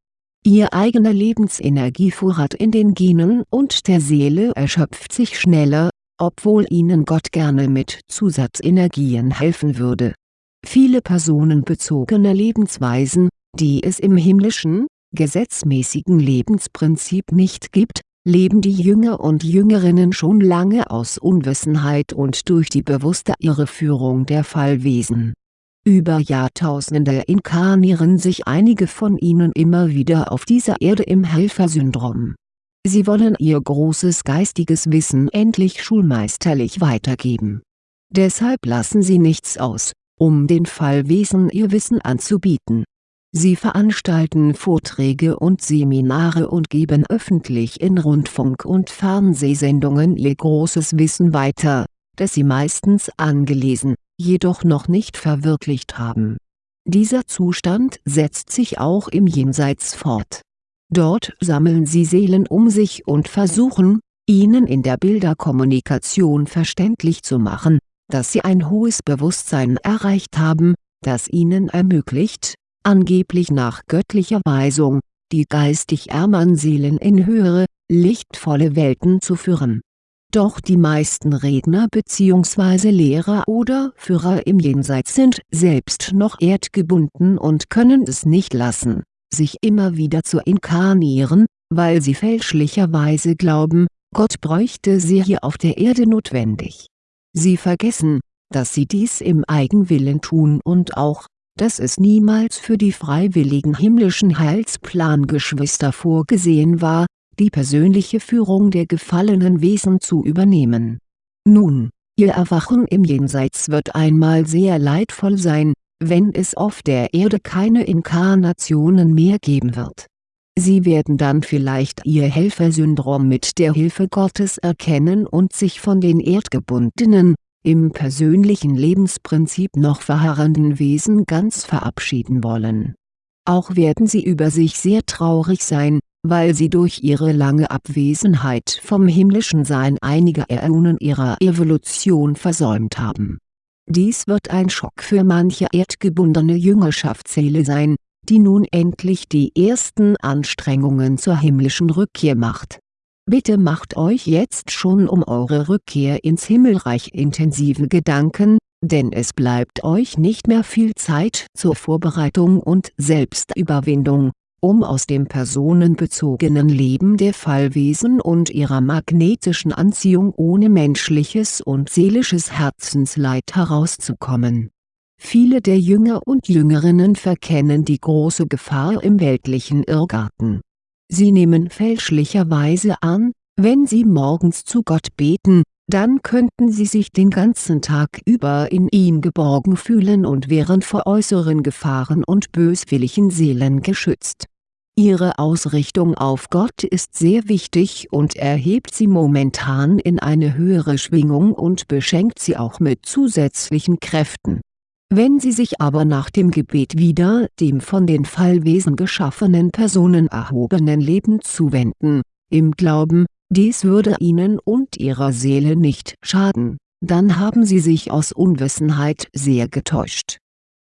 Ihr eigener Lebensenergievorrat in den Genen und der Seele erschöpft sich schneller, obwohl ihnen Gott gerne mit Zusatzenergien helfen würde Viele personenbezogene Lebensweisen, die es im himmlischen, gesetzmäßigen Lebensprinzip nicht gibt, leben die Jünger und Jüngerinnen schon lange aus Unwissenheit und durch die bewusste Irreführung der Fallwesen. Über Jahrtausende inkarnieren sich einige von ihnen immer wieder auf dieser Erde im Helfersyndrom. Sie wollen ihr großes geistiges Wissen endlich schulmeisterlich weitergeben. Deshalb lassen sie nichts aus, um den Fallwesen ihr Wissen anzubieten. Sie veranstalten Vorträge und Seminare und geben öffentlich in Rundfunk- und Fernsehsendungen ihr großes Wissen weiter, das sie meistens angelesen, jedoch noch nicht verwirklicht haben. Dieser Zustand setzt sich auch im Jenseits fort. Dort sammeln sie Seelen um sich und versuchen, ihnen in der Bilderkommunikation verständlich zu machen, dass sie ein hohes Bewusstsein erreicht haben, das ihnen ermöglicht, angeblich nach göttlicher Weisung, die geistig ärmeren Seelen in höhere, lichtvolle Welten zu führen. Doch die meisten Redner bzw. Lehrer oder Führer im Jenseits sind selbst noch erdgebunden und können es nicht lassen, sich immer wieder zu inkarnieren, weil sie fälschlicherweise glauben, Gott bräuchte sie hier auf der Erde notwendig Sie vergessen, dass sie dies im Eigenwillen tun und auch, dass es niemals für die freiwilligen himmlischen Heilsplangeschwister vorgesehen war, die persönliche Führung der gefallenen Wesen zu übernehmen. Nun, ihr Erwachen im Jenseits wird einmal sehr leidvoll sein, wenn es auf der Erde keine Inkarnationen mehr geben wird. Sie werden dann vielleicht ihr Helfersyndrom mit der Hilfe Gottes erkennen und sich von den erdgebundenen, im persönlichen Lebensprinzip noch verharrenden Wesen ganz verabschieden wollen. Auch werden sie über sich sehr traurig sein, weil sie durch ihre lange Abwesenheit vom himmlischen Sein einige Äonen ihrer Evolution versäumt haben. Dies wird ein Schock für manche erdgebundene Jüngerschaftsseele sein, die nun endlich die ersten Anstrengungen zur himmlischen Rückkehr macht. Bitte macht euch jetzt schon um eure Rückkehr ins Himmelreich intensive Gedanken, denn es bleibt euch nicht mehr viel Zeit zur Vorbereitung und Selbstüberwindung, um aus dem personenbezogenen Leben der Fallwesen und ihrer magnetischen Anziehung ohne menschliches und seelisches Herzensleid herauszukommen Viele der Jünger und Jüngerinnen verkennen die große Gefahr im weltlichen Irrgarten. Sie nehmen fälschlicherweise an, wenn sie morgens zu Gott beten, dann könnten sie sich den ganzen Tag über in ihm geborgen fühlen und wären vor äußeren Gefahren und böswilligen Seelen geschützt. Ihre Ausrichtung auf Gott ist sehr wichtig und erhebt sie momentan in eine höhere Schwingung und beschenkt sie auch mit zusätzlichen Kräften. Wenn Sie sich aber nach dem Gebet wieder dem von den Fallwesen geschaffenen Personen erhobenen Leben zuwenden, im Glauben, dies würde Ihnen und Ihrer Seele nicht schaden, dann haben Sie sich aus Unwissenheit sehr getäuscht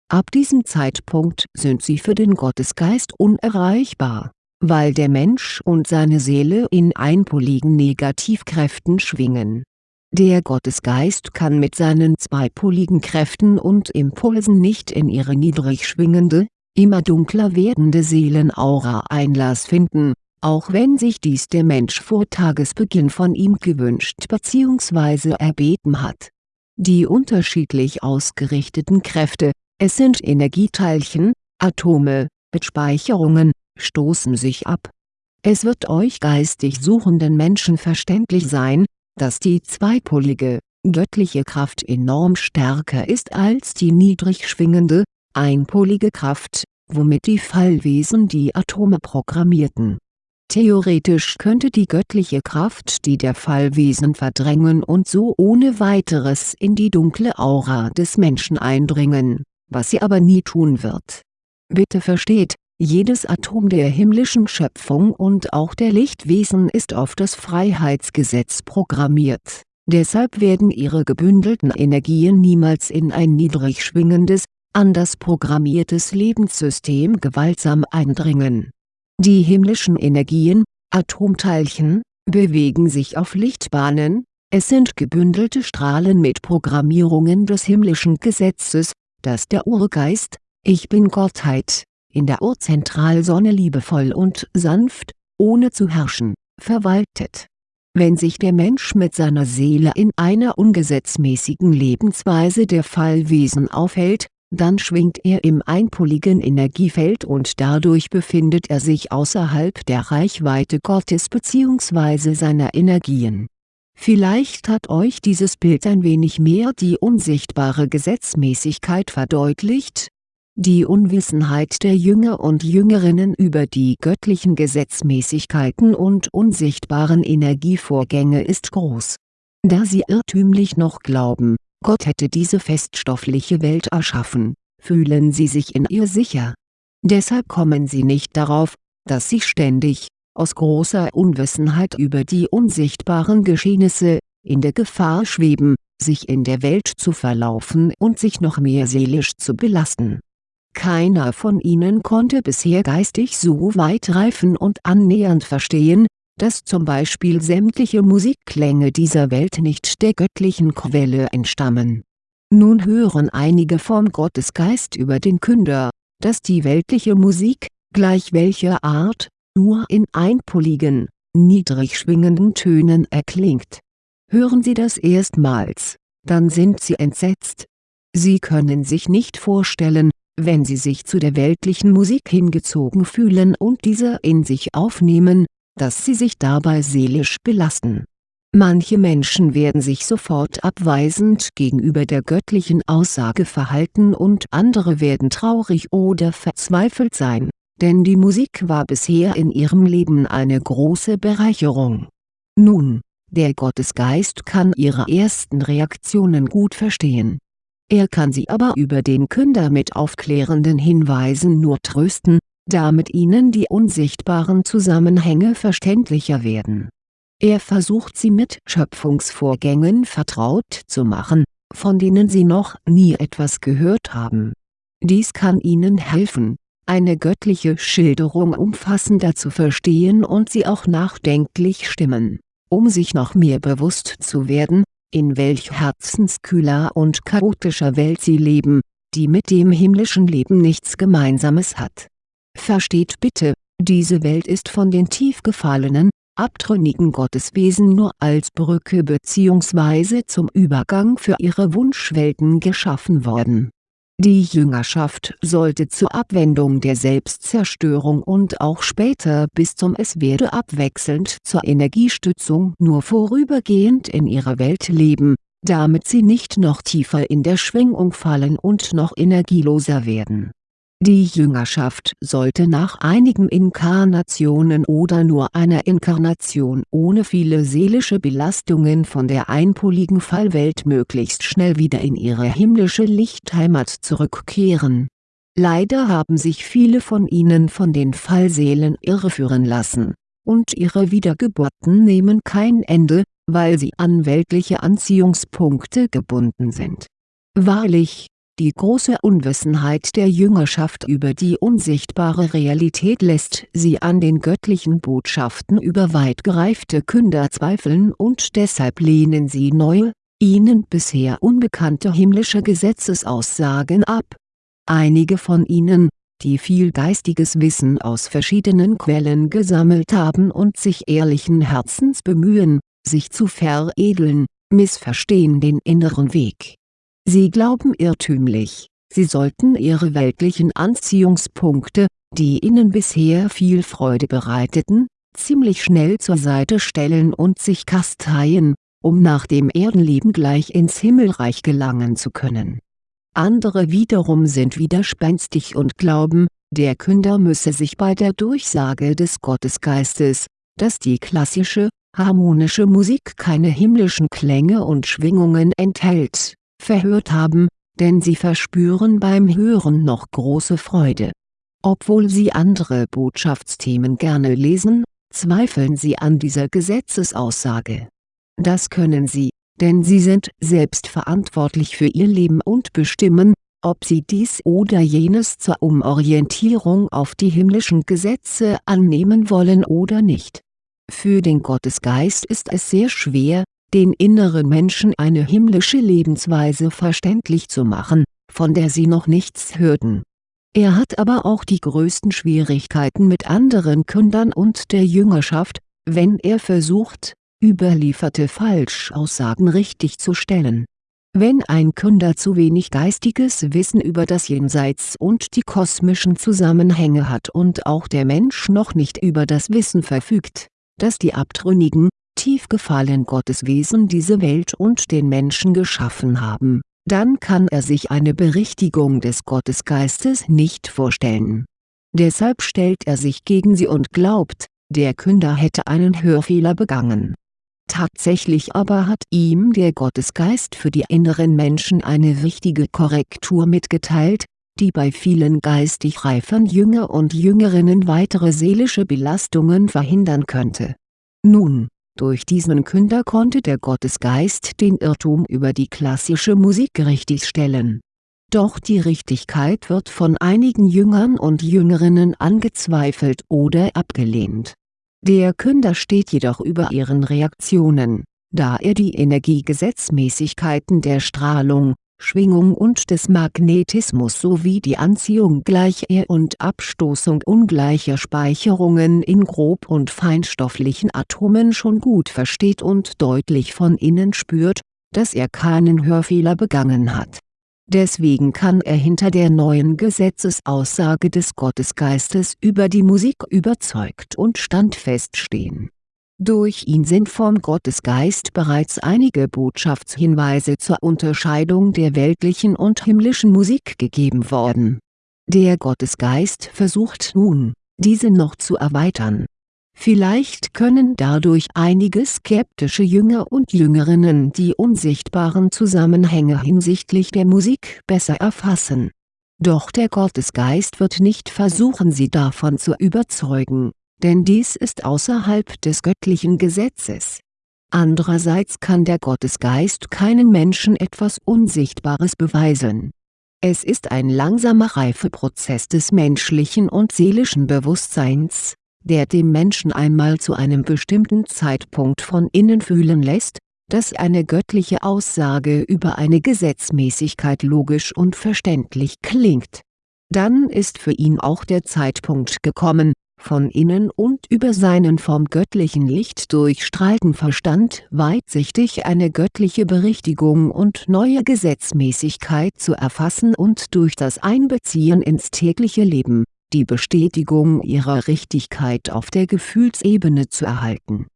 Ab diesem Zeitpunkt sind sie für den Gottesgeist unerreichbar, weil der Mensch und seine Seele in einpoligen Negativkräften schwingen. Der Gottesgeist kann mit seinen zweipoligen Kräften und Impulsen nicht in ihre niedrig schwingende, immer dunkler werdende Seelenaura Einlass finden, auch wenn sich dies der Mensch vor Tagesbeginn von ihm gewünscht bzw. erbeten hat. Die unterschiedlich ausgerichteten Kräfte, es sind Energieteilchen, Atome, Speicherungen, stoßen sich ab. Es wird euch geistig suchenden Menschen verständlich sein, dass die zweipolige, göttliche Kraft enorm stärker ist als die niedrig schwingende, einpolige Kraft, womit die Fallwesen die Atome programmierten. Theoretisch könnte die göttliche Kraft die der Fallwesen verdrängen und so ohne weiteres in die dunkle Aura des Menschen eindringen was sie aber nie tun wird. Bitte versteht, jedes Atom der himmlischen Schöpfung und auch der Lichtwesen ist auf das Freiheitsgesetz programmiert, deshalb werden ihre gebündelten Energien niemals in ein niedrig schwingendes, anders programmiertes Lebenssystem gewaltsam eindringen. Die himmlischen Energien, Atomteilchen, bewegen sich auf Lichtbahnen, es sind gebündelte Strahlen mit Programmierungen des himmlischen Gesetzes, dass der Urgeist, Ich Bin-Gottheit, in der Urzentralsonne liebevoll und sanft, ohne zu herrschen, verwaltet. Wenn sich der Mensch mit seiner Seele in einer ungesetzmäßigen Lebensweise der Fallwesen aufhält, dann schwingt er im einpoligen Energiefeld und dadurch befindet er sich außerhalb der Reichweite Gottes bzw. seiner Energien Vielleicht hat euch dieses Bild ein wenig mehr die unsichtbare Gesetzmäßigkeit verdeutlicht. Die Unwissenheit der Jünger und Jüngerinnen über die göttlichen Gesetzmäßigkeiten und unsichtbaren Energievorgänge ist groß. Da sie irrtümlich noch glauben, Gott hätte diese feststoffliche Welt erschaffen, fühlen sie sich in ihr sicher. Deshalb kommen sie nicht darauf, dass sie ständig, aus großer Unwissenheit über die unsichtbaren Geschehnisse, in der Gefahr schweben, sich in der Welt zu verlaufen und sich noch mehr seelisch zu belasten. Keiner von ihnen konnte bisher geistig so weit reifen und annähernd verstehen, dass zum Beispiel sämtliche Musikklänge dieser Welt nicht der göttlichen Quelle entstammen. Nun hören einige vom Gottesgeist über den Künder, dass die weltliche Musik, gleich welcher Art, nur in einpoligen, niedrig schwingenden Tönen erklingt. Hören Sie das erstmals, dann sind Sie entsetzt. Sie können sich nicht vorstellen, wenn Sie sich zu der weltlichen Musik hingezogen fühlen und diese in sich aufnehmen, dass Sie sich dabei seelisch belasten. Manche Menschen werden sich sofort abweisend gegenüber der göttlichen Aussage verhalten und andere werden traurig oder verzweifelt sein denn die Musik war bisher in ihrem Leben eine große Bereicherung. Nun, der Gottesgeist kann ihre ersten Reaktionen gut verstehen. Er kann sie aber über den Künder mit aufklärenden Hinweisen nur trösten, damit ihnen die unsichtbaren Zusammenhänge verständlicher werden. Er versucht sie mit Schöpfungsvorgängen vertraut zu machen, von denen sie noch nie etwas gehört haben. Dies kann ihnen helfen, eine göttliche Schilderung umfassender zu verstehen und sie auch nachdenklich stimmen, um sich noch mehr bewusst zu werden, in welch herzenskühler und chaotischer Welt sie leben, die mit dem himmlischen Leben nichts Gemeinsames hat. Versteht bitte, diese Welt ist von den tief gefallenen, abtrünnigen Gotteswesen nur als Brücke bzw. zum Übergang für ihre Wunschwelten geschaffen worden die Jüngerschaft sollte zur Abwendung der Selbstzerstörung und auch später bis zum Es-Werde abwechselnd zur Energiestützung nur vorübergehend in ihrer Welt leben, damit sie nicht noch tiefer in der Schwingung fallen und noch energieloser werden. Die Jüngerschaft sollte nach einigen Inkarnationen oder nur einer Inkarnation ohne viele seelische Belastungen von der einpoligen Fallwelt möglichst schnell wieder in ihre himmlische Lichtheimat zurückkehren. Leider haben sich viele von ihnen von den Fallseelen irreführen lassen, und ihre Wiedergeburten nehmen kein Ende, weil sie an weltliche Anziehungspunkte gebunden sind. Wahrlich, die große Unwissenheit der Jüngerschaft über die unsichtbare Realität lässt sie an den göttlichen Botschaften über weit gereifte Künder zweifeln und deshalb lehnen sie neue, ihnen bisher unbekannte himmlische Gesetzesaussagen ab. Einige von ihnen, die viel geistiges Wissen aus verschiedenen Quellen gesammelt haben und sich ehrlichen Herzens bemühen, sich zu veredeln, missverstehen den inneren Weg Sie glauben irrtümlich, sie sollten ihre weltlichen Anziehungspunkte, die ihnen bisher viel Freude bereiteten, ziemlich schnell zur Seite stellen und sich kasteien, um nach dem Erdenleben gleich ins Himmelreich gelangen zu können. Andere wiederum sind widerspenstig und glauben, der Künder müsse sich bei der Durchsage des Gottesgeistes, dass die klassische, harmonische Musik keine himmlischen Klänge und Schwingungen enthält verhört haben, denn sie verspüren beim Hören noch große Freude. Obwohl sie andere Botschaftsthemen gerne lesen, zweifeln sie an dieser Gesetzesaussage. Das können sie, denn sie sind selbst verantwortlich für ihr Leben und bestimmen, ob sie dies oder jenes zur Umorientierung auf die himmlischen Gesetze annehmen wollen oder nicht. Für den Gottesgeist ist es sehr schwer, den inneren Menschen eine himmlische Lebensweise verständlich zu machen, von der sie noch nichts hörten. Er hat aber auch die größten Schwierigkeiten mit anderen Kündern und der Jüngerschaft, wenn er versucht, überlieferte Falschaussagen richtig zu stellen. Wenn ein Künder zu wenig geistiges Wissen über das Jenseits und die kosmischen Zusammenhänge hat und auch der Mensch noch nicht über das Wissen verfügt, das die abtrünnigen, tief gefallen Gotteswesen diese Welt und den Menschen geschaffen haben, dann kann er sich eine Berichtigung des Gottesgeistes nicht vorstellen. Deshalb stellt er sich gegen sie und glaubt, der Künder hätte einen Hörfehler begangen. Tatsächlich aber hat ihm der Gottesgeist für die inneren Menschen eine wichtige Korrektur mitgeteilt, die bei vielen geistig reifen Jünger und Jüngerinnen weitere seelische Belastungen verhindern könnte. Nun, durch diesen Künder konnte der Gottesgeist den Irrtum über die klassische Musik richtigstellen. Doch die Richtigkeit wird von einigen Jüngern und Jüngerinnen angezweifelt oder abgelehnt. Der Künder steht jedoch über ihren Reaktionen, da er die Energiegesetzmäßigkeiten der Strahlung, Schwingung und des Magnetismus sowie die Anziehung gleicher und Abstoßung ungleicher Speicherungen in grob- und feinstofflichen Atomen schon gut versteht und deutlich von innen spürt, dass er keinen Hörfehler begangen hat. Deswegen kann er hinter der neuen Gesetzesaussage des Gottesgeistes über die Musik überzeugt und standfest stehen durch ihn sind vom Gottesgeist bereits einige Botschaftshinweise zur Unterscheidung der weltlichen und himmlischen Musik gegeben worden. Der Gottesgeist versucht nun, diese noch zu erweitern. Vielleicht können dadurch einige skeptische Jünger und Jüngerinnen die unsichtbaren Zusammenhänge hinsichtlich der Musik besser erfassen. Doch der Gottesgeist wird nicht versuchen sie davon zu überzeugen denn dies ist außerhalb des göttlichen Gesetzes. Andererseits kann der Gottesgeist keinen Menschen etwas Unsichtbares beweisen. Es ist ein langsamer Reifeprozess des menschlichen und seelischen Bewusstseins, der dem Menschen einmal zu einem bestimmten Zeitpunkt von innen fühlen lässt, dass eine göttliche Aussage über eine Gesetzmäßigkeit logisch und verständlich klingt. Dann ist für ihn auch der Zeitpunkt gekommen, von innen und über seinen vom göttlichen Licht durchstrahlten Verstand weitsichtig eine göttliche Berichtigung und neue Gesetzmäßigkeit zu erfassen und durch das Einbeziehen ins tägliche Leben, die Bestätigung ihrer Richtigkeit auf der Gefühlsebene zu erhalten.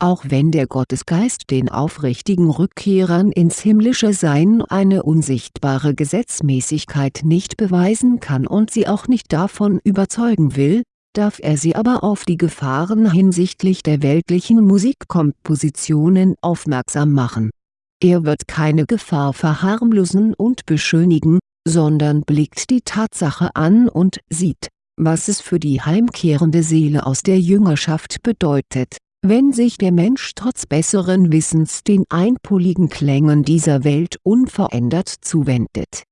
Auch wenn der Gottesgeist den aufrichtigen Rückkehrern ins himmlische Sein eine unsichtbare Gesetzmäßigkeit nicht beweisen kann und sie auch nicht davon überzeugen will, darf er sie aber auf die Gefahren hinsichtlich der weltlichen Musikkompositionen aufmerksam machen. Er wird keine Gefahr verharmlosen und beschönigen, sondern blickt die Tatsache an und sieht, was es für die heimkehrende Seele aus der Jüngerschaft bedeutet, wenn sich der Mensch trotz besseren Wissens den einpoligen Klängen dieser Welt unverändert zuwendet.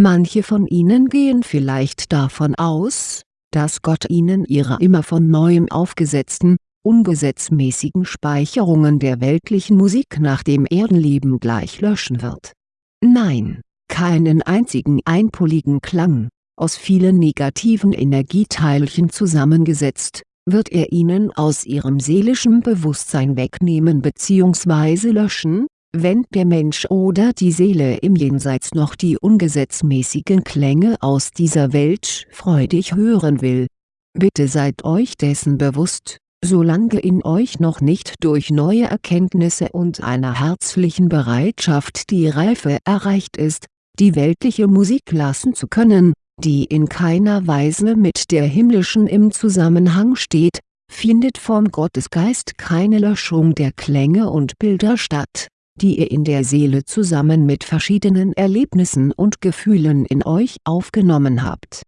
Manche von ihnen gehen vielleicht davon aus, dass Gott ihnen ihre immer von neuem aufgesetzten, ungesetzmäßigen Speicherungen der weltlichen Musik nach dem Erdenleben gleich löschen wird. Nein, keinen einzigen einpoligen Klang, aus vielen negativen Energieteilchen zusammengesetzt, wird er ihnen aus ihrem seelischen Bewusstsein wegnehmen bzw. löschen, wenn der Mensch oder die Seele im Jenseits noch die ungesetzmäßigen Klänge aus dieser Welt freudig hören will. Bitte seid euch dessen bewusst, solange in euch noch nicht durch neue Erkenntnisse und einer herzlichen Bereitschaft die Reife erreicht ist, die weltliche Musik lassen zu können, die in keiner Weise mit der himmlischen im Zusammenhang steht, findet vom Gottesgeist keine Löschung der Klänge und Bilder statt die ihr in der Seele zusammen mit verschiedenen Erlebnissen und Gefühlen in euch aufgenommen habt.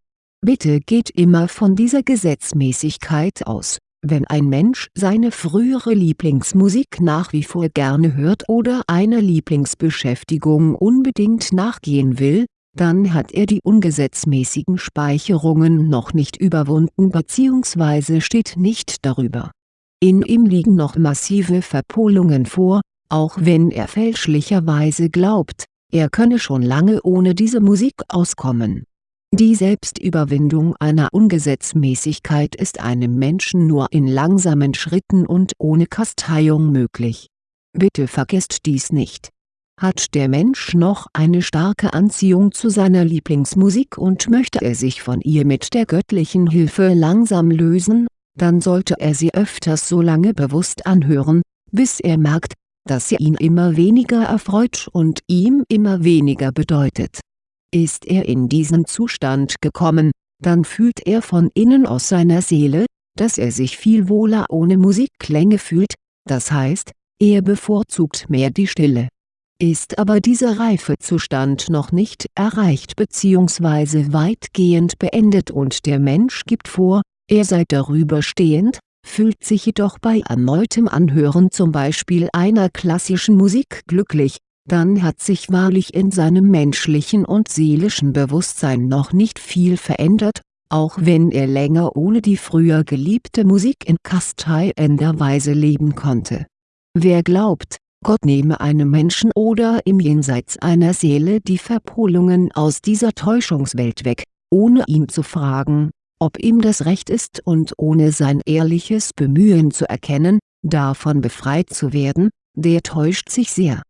Bitte geht immer von dieser Gesetzmäßigkeit aus, wenn ein Mensch seine frühere Lieblingsmusik nach wie vor gerne hört oder einer Lieblingsbeschäftigung unbedingt nachgehen will, dann hat er die ungesetzmäßigen Speicherungen noch nicht überwunden bzw. steht nicht darüber. In ihm liegen noch massive Verpolungen vor, auch wenn er fälschlicherweise glaubt, er könne schon lange ohne diese Musik auskommen. Die Selbstüberwindung einer Ungesetzmäßigkeit ist einem Menschen nur in langsamen Schritten und ohne Kasteiung möglich. Bitte vergesst dies nicht. Hat der Mensch noch eine starke Anziehung zu seiner Lieblingsmusik und möchte er sich von ihr mit der göttlichen Hilfe langsam lösen, dann sollte er sie öfters so lange bewusst anhören, bis er merkt, dass sie ihn immer weniger erfreut und ihm immer weniger bedeutet. Ist er in diesen Zustand gekommen, dann fühlt er von innen aus seiner Seele, dass er sich viel wohler ohne Musikklänge fühlt, das heißt, er bevorzugt mehr die Stille. Ist aber dieser Reifezustand noch nicht erreicht bzw. weitgehend beendet und der Mensch gibt vor, er sei darüber stehend, fühlt sich jedoch bei erneutem Anhören zum Beispiel einer klassischen Musik glücklich, dann hat sich wahrlich in seinem menschlichen und seelischen Bewusstsein noch nicht viel verändert, auch wenn er länger ohne die früher geliebte Musik in kasteiender Weise leben konnte. Wer glaubt, Gott nehme einem Menschen oder im Jenseits einer Seele die Verpolungen aus dieser Täuschungswelt weg, ohne ihn zu fragen, ob ihm das recht ist und ohne sein ehrliches Bemühen zu erkennen, davon befreit zu werden, der täuscht sich sehr.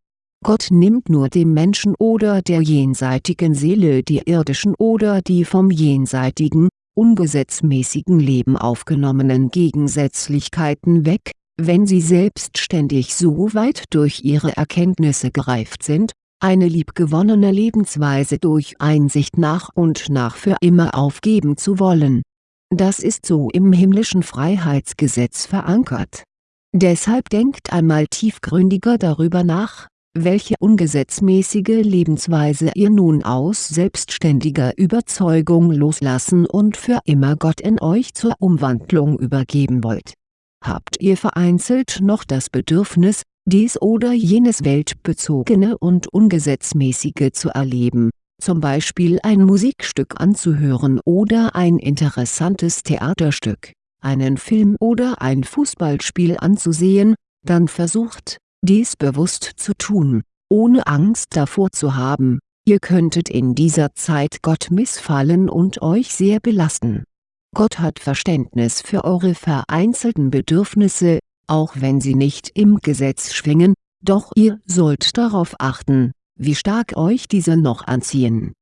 Gott nimmt nur dem Menschen oder der jenseitigen Seele die irdischen oder die vom jenseitigen, ungesetzmäßigen Leben aufgenommenen Gegensätzlichkeiten weg, wenn sie selbstständig so weit durch ihre Erkenntnisse gereift sind, eine liebgewonnene Lebensweise durch Einsicht nach und nach für immer aufgeben zu wollen. Das ist so im himmlischen Freiheitsgesetz verankert. Deshalb denkt einmal tiefgründiger darüber nach, welche ungesetzmäßige Lebensweise ihr nun aus selbstständiger Überzeugung loslassen und für immer Gott in euch zur Umwandlung übergeben wollt. Habt ihr vereinzelt noch das Bedürfnis, dies oder jenes weltbezogene und ungesetzmäßige zu erleben, zum Beispiel ein Musikstück anzuhören oder ein interessantes Theaterstück, einen Film oder ein Fußballspiel anzusehen, dann versucht, dies bewusst zu tun, ohne Angst davor zu haben, ihr könntet in dieser Zeit Gott missfallen und euch sehr belasten. Gott hat Verständnis für eure vereinzelten Bedürfnisse, auch wenn sie nicht im Gesetz schwingen, doch ihr sollt darauf achten, wie stark euch diese noch anziehen.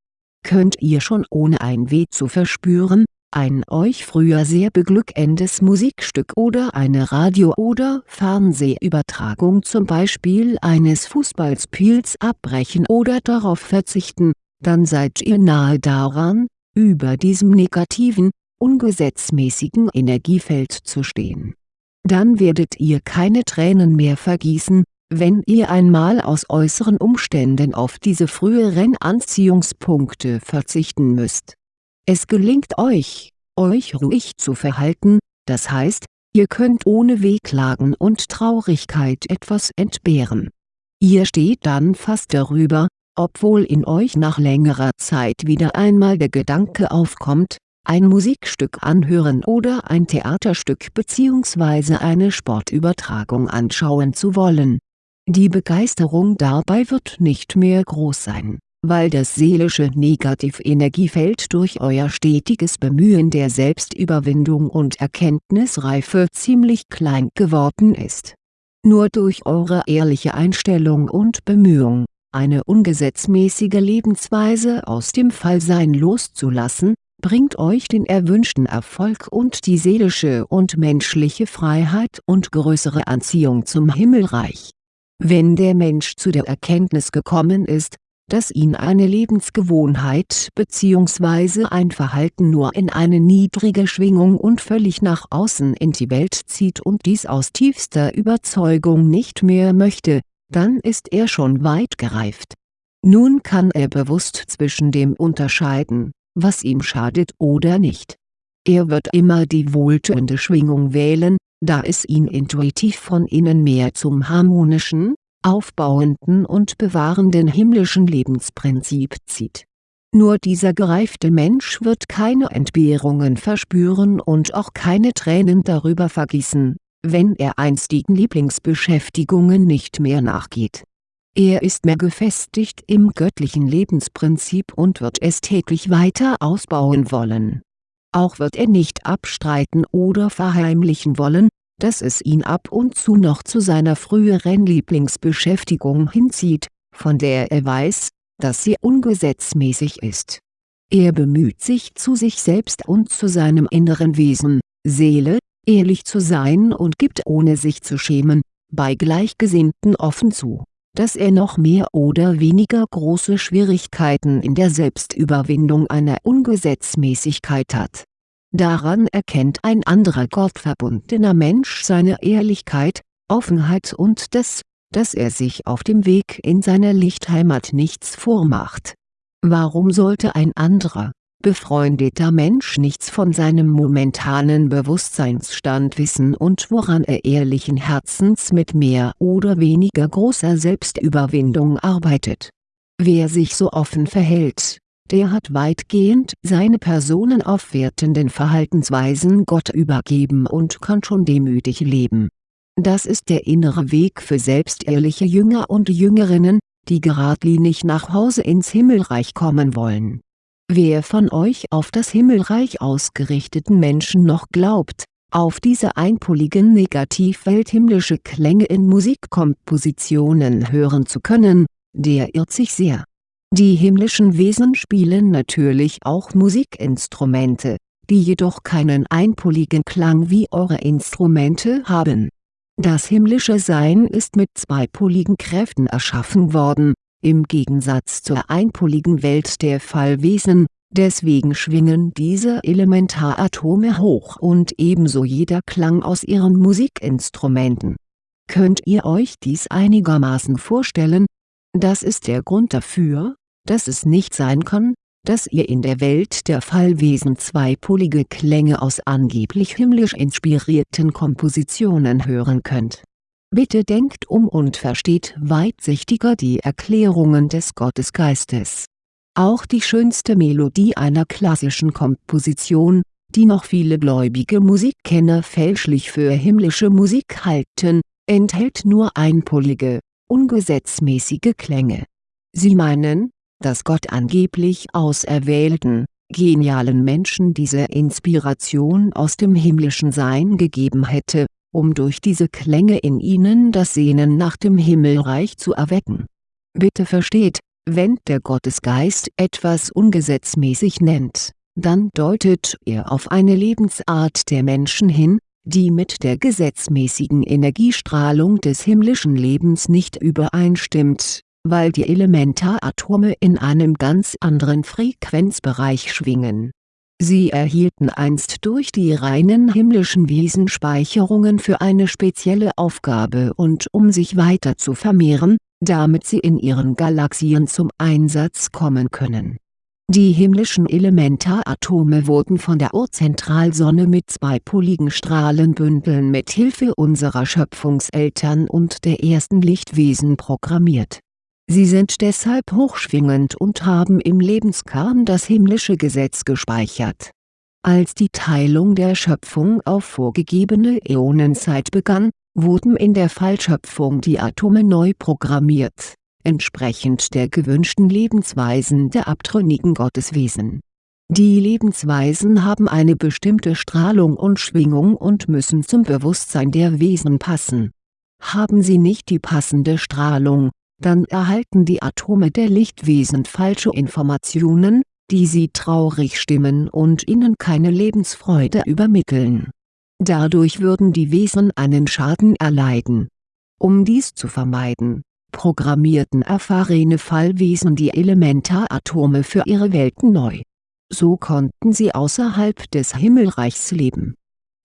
Könnt ihr schon ohne ein Weh zu verspüren, ein euch früher sehr beglückendes Musikstück oder eine Radio- oder Fernsehübertragung zum Beispiel eines Fußballspiels abbrechen oder darauf verzichten, dann seid ihr nahe daran, über diesem negativen, ungesetzmäßigen Energiefeld zu stehen. Dann werdet ihr keine Tränen mehr vergießen, wenn ihr einmal aus äußeren Umständen auf diese früheren Anziehungspunkte verzichten müsst es gelingt euch, euch ruhig zu verhalten, das heißt, ihr könnt ohne Wehklagen und Traurigkeit etwas entbehren. Ihr steht dann fast darüber, obwohl in euch nach längerer Zeit wieder einmal der Gedanke aufkommt, ein Musikstück anhören oder ein Theaterstück bzw. eine Sportübertragung anschauen zu wollen. Die Begeisterung dabei wird nicht mehr groß sein weil das seelische Negativenergiefeld durch euer stetiges Bemühen der Selbstüberwindung und Erkenntnisreife ziemlich klein geworden ist. Nur durch eure ehrliche Einstellung und Bemühung, eine ungesetzmäßige Lebensweise aus dem Fallsein loszulassen, bringt euch den erwünschten Erfolg und die seelische und menschliche Freiheit und größere Anziehung zum Himmelreich. Wenn der Mensch zu der Erkenntnis gekommen ist, dass ihn eine Lebensgewohnheit bzw. ein Verhalten nur in eine niedrige Schwingung und völlig nach außen in die Welt zieht und dies aus tiefster Überzeugung nicht mehr möchte, dann ist er schon weit gereift. Nun kann er bewusst zwischen dem unterscheiden, was ihm schadet oder nicht. Er wird immer die wohltuende Schwingung wählen, da es ihn intuitiv von innen mehr zum harmonischen, aufbauenden und bewahrenden himmlischen Lebensprinzip zieht. Nur dieser gereifte Mensch wird keine Entbehrungen verspüren und auch keine Tränen darüber vergießen, wenn er einstigen Lieblingsbeschäftigungen nicht mehr nachgeht. Er ist mehr gefestigt im göttlichen Lebensprinzip und wird es täglich weiter ausbauen wollen. Auch wird er nicht abstreiten oder verheimlichen wollen, dass es ihn ab und zu noch zu seiner früheren Lieblingsbeschäftigung hinzieht, von der er weiß, dass sie ungesetzmäßig ist. Er bemüht sich zu sich selbst und zu seinem inneren Wesen, Seele, ehrlich zu sein und gibt ohne sich zu schämen, bei Gleichgesinnten offen zu, dass er noch mehr oder weniger große Schwierigkeiten in der Selbstüberwindung einer Ungesetzmäßigkeit hat Daran erkennt ein anderer gottverbundener Mensch seine Ehrlichkeit, Offenheit und das, dass er sich auf dem Weg in seine Lichtheimat nichts vormacht. Warum sollte ein anderer, befreundeter Mensch nichts von seinem momentanen Bewusstseinsstand wissen und woran er ehrlichen Herzens mit mehr oder weniger großer Selbstüberwindung arbeitet? Wer sich so offen verhält, der hat weitgehend seine personenaufwertenden Verhaltensweisen Gott übergeben und kann schon demütig leben. Das ist der innere Weg für selbstehrliche Jünger und Jüngerinnen, die geradlinig nach Hause ins Himmelreich kommen wollen. Wer von euch auf das Himmelreich ausgerichteten Menschen noch glaubt, auf diese einpoligen Negativwelt himmlische Klänge in Musikkompositionen hören zu können, der irrt sich sehr die himmlischen Wesen spielen natürlich auch Musikinstrumente, die jedoch keinen einpoligen Klang wie eure Instrumente haben. Das himmlische Sein ist mit zweipoligen Kräften erschaffen worden, im Gegensatz zur einpoligen Welt der Fallwesen, deswegen schwingen diese Elementaratome hoch und ebenso jeder Klang aus ihren Musikinstrumenten. Könnt ihr euch dies einigermaßen vorstellen? Das ist der Grund dafür, dass es nicht sein kann, dass ihr in der Welt der Fallwesen zweipolige Klänge aus angeblich himmlisch inspirierten Kompositionen hören könnt. Bitte denkt um und versteht weitsichtiger die Erklärungen des Gottesgeistes. Auch die schönste Melodie einer klassischen Komposition, die noch viele gläubige Musikkenner fälschlich für himmlische Musik halten, enthält nur einpolige, ungesetzmäßige Klänge. Sie meinen, dass Gott angeblich auserwählten, genialen Menschen diese Inspiration aus dem himmlischen Sein gegeben hätte, um durch diese Klänge in ihnen das Sehnen nach dem Himmelreich zu erwecken. Bitte versteht, wenn der Gottesgeist etwas ungesetzmäßig nennt, dann deutet er auf eine Lebensart der Menschen hin, die mit der gesetzmäßigen Energiestrahlung des himmlischen Lebens nicht übereinstimmt, weil die Elementaratome in einem ganz anderen Frequenzbereich schwingen. Sie erhielten einst durch die reinen himmlischen Wesen Speicherungen für eine spezielle Aufgabe und um sich weiter zu vermehren, damit sie in ihren Galaxien zum Einsatz kommen können die himmlischen Elementaratome wurden von der Urzentralsonne mit zweipoligen Strahlenbündeln mit Hilfe unserer Schöpfungseltern und der ersten Lichtwesen programmiert. Sie sind deshalb hochschwingend und haben im Lebenskern das himmlische Gesetz gespeichert. Als die Teilung der Schöpfung auf vorgegebene Äonenzeit begann, wurden in der Fallschöpfung die Atome neu programmiert entsprechend der gewünschten Lebensweisen der abtrünnigen Gotteswesen. Die Lebensweisen haben eine bestimmte Strahlung und Schwingung und müssen zum Bewusstsein der Wesen passen. Haben sie nicht die passende Strahlung, dann erhalten die Atome der Lichtwesen falsche Informationen, die sie traurig stimmen und ihnen keine Lebensfreude übermitteln. Dadurch würden die Wesen einen Schaden erleiden. Um dies zu vermeiden programmierten erfahrene Fallwesen die Elementaratome für ihre Welten neu. So konnten sie außerhalb des Himmelreichs leben.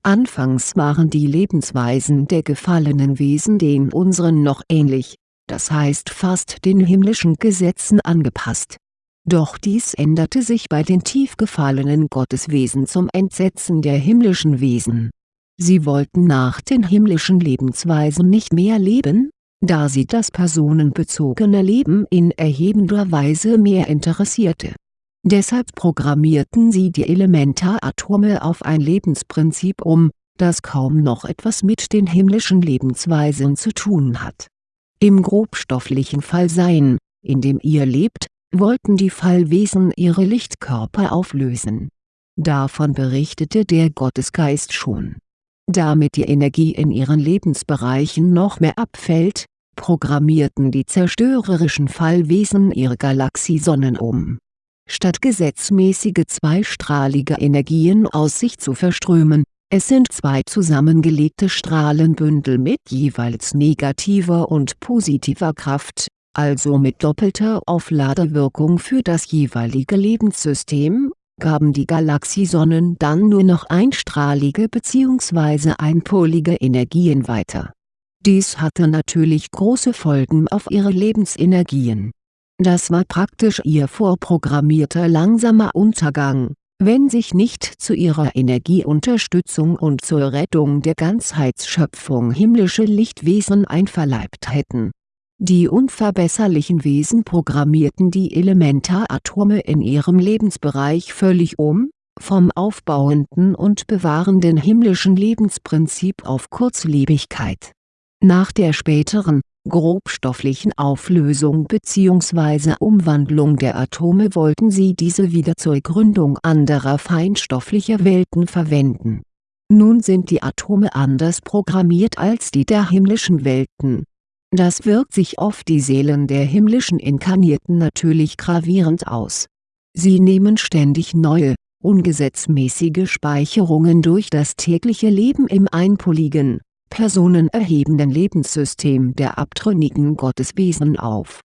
Anfangs waren die Lebensweisen der gefallenen Wesen den unseren noch ähnlich, das heißt fast den himmlischen Gesetzen angepasst. Doch dies änderte sich bei den tief gefallenen Gotteswesen zum Entsetzen der himmlischen Wesen. Sie wollten nach den himmlischen Lebensweisen nicht mehr leben, da sie das personenbezogene Leben in erhebender Weise mehr interessierte. Deshalb programmierten sie die Elementaratome auf ein Lebensprinzip um, das kaum noch etwas mit den himmlischen Lebensweisen zu tun hat. Im grobstofflichen Fallsein, in dem ihr lebt, wollten die Fallwesen ihre Lichtkörper auflösen. Davon berichtete der Gottesgeist schon. Damit die Energie in ihren Lebensbereichen noch mehr abfällt, programmierten die zerstörerischen Fallwesen ihre Galaxiesonnen um. Statt gesetzmäßige zweistrahlige Energien aus sich zu verströmen, es sind zwei zusammengelegte Strahlenbündel mit jeweils negativer und positiver Kraft, also mit doppelter Aufladewirkung für das jeweilige Lebenssystem, gaben die Galaxiesonnen dann nur noch einstrahlige bzw. einpolige Energien weiter dies hatte natürlich große Folgen auf ihre Lebensenergien. Das war praktisch ihr vorprogrammierter langsamer Untergang, wenn sich nicht zu ihrer Energieunterstützung und zur Rettung der Ganzheitsschöpfung himmlische Lichtwesen einverleibt hätten. Die unverbesserlichen Wesen programmierten die Elementaratome in ihrem Lebensbereich völlig um, vom aufbauenden und bewahrenden himmlischen Lebensprinzip auf Kurzlebigkeit nach der späteren, grobstofflichen Auflösung bzw. Umwandlung der Atome wollten sie diese wieder zur Gründung anderer feinstofflicher Welten verwenden. Nun sind die Atome anders programmiert als die der himmlischen Welten. Das wirkt sich auf die Seelen der himmlischen Inkarnierten natürlich gravierend aus. Sie nehmen ständig neue, ungesetzmäßige Speicherungen durch das tägliche Leben im einpoligen, personenerhebenden Lebenssystem der abtrünnigen Gotteswesen auf.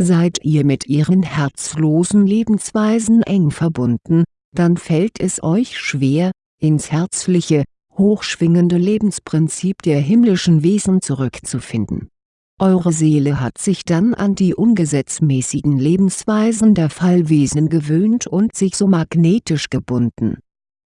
Seid ihr mit ihren herzlosen Lebensweisen eng verbunden, dann fällt es euch schwer, ins herzliche, hochschwingende Lebensprinzip der himmlischen Wesen zurückzufinden. Eure Seele hat sich dann an die ungesetzmäßigen Lebensweisen der Fallwesen gewöhnt und sich so magnetisch gebunden.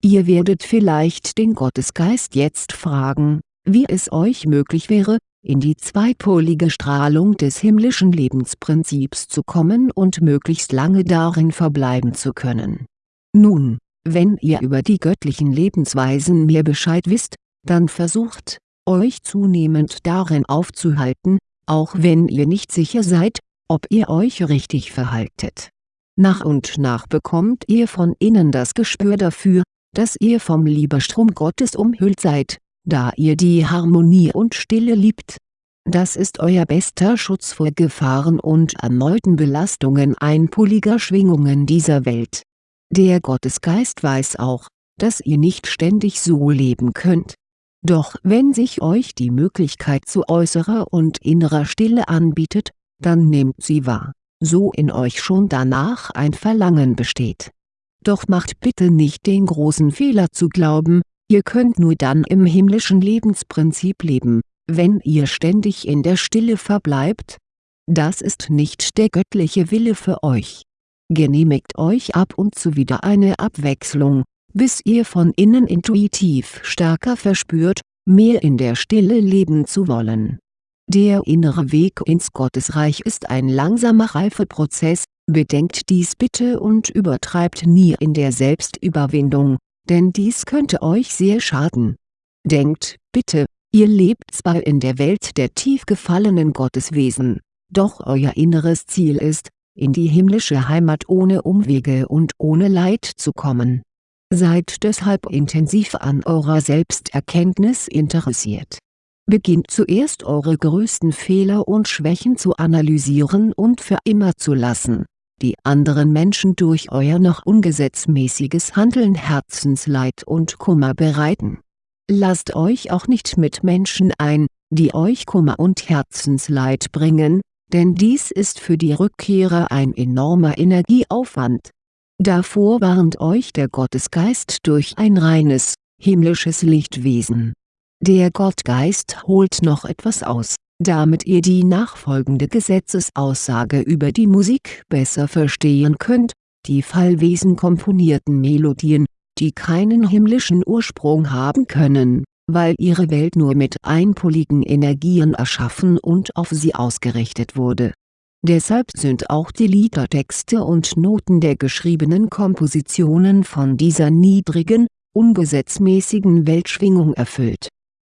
Ihr werdet vielleicht den Gottesgeist jetzt fragen, wie es euch möglich wäre, in die zweipolige Strahlung des himmlischen Lebensprinzips zu kommen und möglichst lange darin verbleiben zu können. Nun, wenn ihr über die göttlichen Lebensweisen mehr Bescheid wisst, dann versucht, euch zunehmend darin aufzuhalten, auch wenn ihr nicht sicher seid, ob ihr euch richtig verhaltet. Nach und nach bekommt ihr von innen das Gespür dafür, dass ihr vom Liebestrom Gottes umhüllt seid da ihr die Harmonie und Stille liebt. Das ist euer bester Schutz vor Gefahren und erneuten Belastungen einpoliger Schwingungen dieser Welt. Der Gottesgeist weiß auch, dass ihr nicht ständig so leben könnt. Doch wenn sich euch die Möglichkeit zu äußerer und innerer Stille anbietet, dann nehmt sie wahr, so in euch schon danach ein Verlangen besteht. Doch macht bitte nicht den großen Fehler zu glauben, ihr könnt nur dann im himmlischen Lebensprinzip leben, wenn ihr ständig in der Stille verbleibt. Das ist nicht der göttliche Wille für euch. Genehmigt euch ab und zu wieder eine Abwechslung, bis ihr von innen intuitiv stärker verspürt, mehr in der Stille leben zu wollen. Der innere Weg ins Gottesreich ist ein langsamer Reifeprozess, bedenkt dies bitte und übertreibt nie in der Selbstüberwindung, denn dies könnte euch sehr schaden. Denkt, bitte, ihr lebt zwar in der Welt der tief gefallenen Gotteswesen, doch euer inneres Ziel ist, in die himmlische Heimat ohne Umwege und ohne Leid zu kommen Seid deshalb intensiv an eurer Selbsterkenntnis interessiert. Beginnt zuerst eure größten Fehler und Schwächen zu analysieren und für immer zu lassen, die anderen Menschen durch euer noch ungesetzmäßiges Handeln Herzensleid und Kummer bereiten. Lasst euch auch nicht mit Menschen ein, die euch Kummer und Herzensleid bringen, denn dies ist für die Rückkehrer ein enormer Energieaufwand Davor warnt euch der Gottesgeist durch ein reines, himmlisches Lichtwesen. Der Gottgeist holt noch etwas aus, damit ihr die nachfolgende Gesetzesaussage über die Musik besser verstehen könnt, die Fallwesen komponierten Melodien, die keinen himmlischen Ursprung haben können, weil ihre Welt nur mit einpoligen Energien erschaffen und auf sie ausgerichtet wurde Deshalb sind auch die Liedertexte und Noten der geschriebenen Kompositionen von dieser niedrigen, ungesetzmäßigen Weltschwingung erfüllt.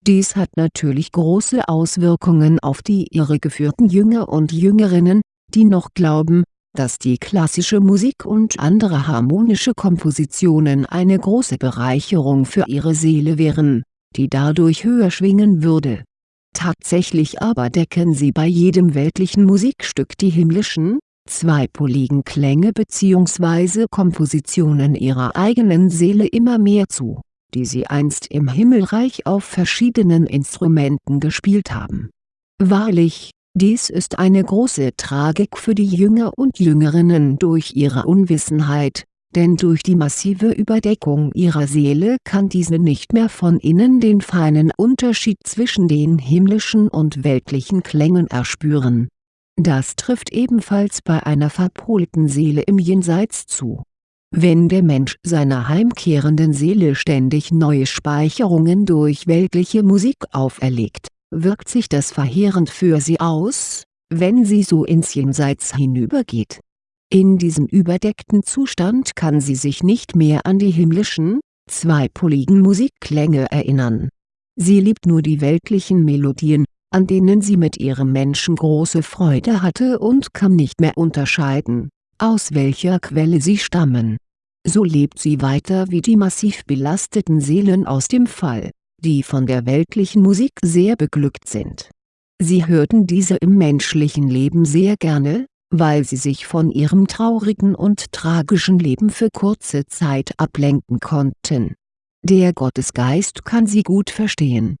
Dies hat natürlich große Auswirkungen auf die irregeführten Jünger und Jüngerinnen, die noch glauben, dass die klassische Musik und andere harmonische Kompositionen eine große Bereicherung für ihre Seele wären, die dadurch höher schwingen würde Tatsächlich aber decken sie bei jedem weltlichen Musikstück die himmlischen, zweipoligen Klänge bzw. Kompositionen ihrer eigenen Seele immer mehr zu, die sie einst im Himmelreich auf verschiedenen Instrumenten gespielt haben. Wahrlich, dies ist eine große Tragik für die Jünger und Jüngerinnen durch ihre Unwissenheit, denn durch die massive Überdeckung ihrer Seele kann diese nicht mehr von innen den feinen Unterschied zwischen den himmlischen und weltlichen Klängen erspüren. Das trifft ebenfalls bei einer verpolten Seele im Jenseits zu. Wenn der Mensch seiner heimkehrenden Seele ständig neue Speicherungen durch weltliche Musik auferlegt, wirkt sich das verheerend für sie aus, wenn sie so ins Jenseits hinübergeht in diesem überdeckten Zustand kann sie sich nicht mehr an die himmlischen, zweipoligen Musikklänge erinnern. Sie liebt nur die weltlichen Melodien, an denen sie mit ihrem Menschen große Freude hatte und kann nicht mehr unterscheiden, aus welcher Quelle sie stammen. So lebt sie weiter wie die massiv belasteten Seelen aus dem Fall, die von der weltlichen Musik sehr beglückt sind. Sie hörten diese im menschlichen Leben sehr gerne, weil sie sich von ihrem traurigen und tragischen Leben für kurze Zeit ablenken konnten. Der Gottesgeist kann sie gut verstehen.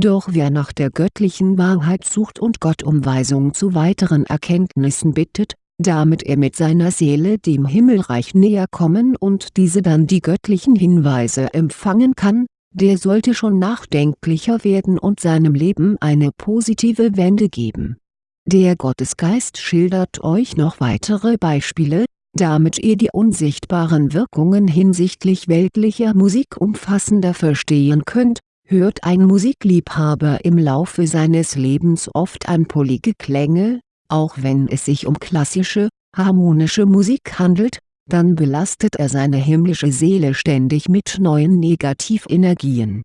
Doch wer nach der göttlichen Wahrheit sucht und Gott um Weisung zu weiteren Erkenntnissen bittet, damit er mit seiner Seele dem Himmelreich näher kommen und diese dann die göttlichen Hinweise empfangen kann, der sollte schon nachdenklicher werden und seinem Leben eine positive Wende geben. Der Gottesgeist schildert euch noch weitere Beispiele, damit ihr die unsichtbaren Wirkungen hinsichtlich weltlicher Musik umfassender verstehen könnt, hört ein Musikliebhaber im Laufe seines Lebens oft einpolige Klänge, auch wenn es sich um klassische, harmonische Musik handelt, dann belastet er seine himmlische Seele ständig mit neuen Negativenergien.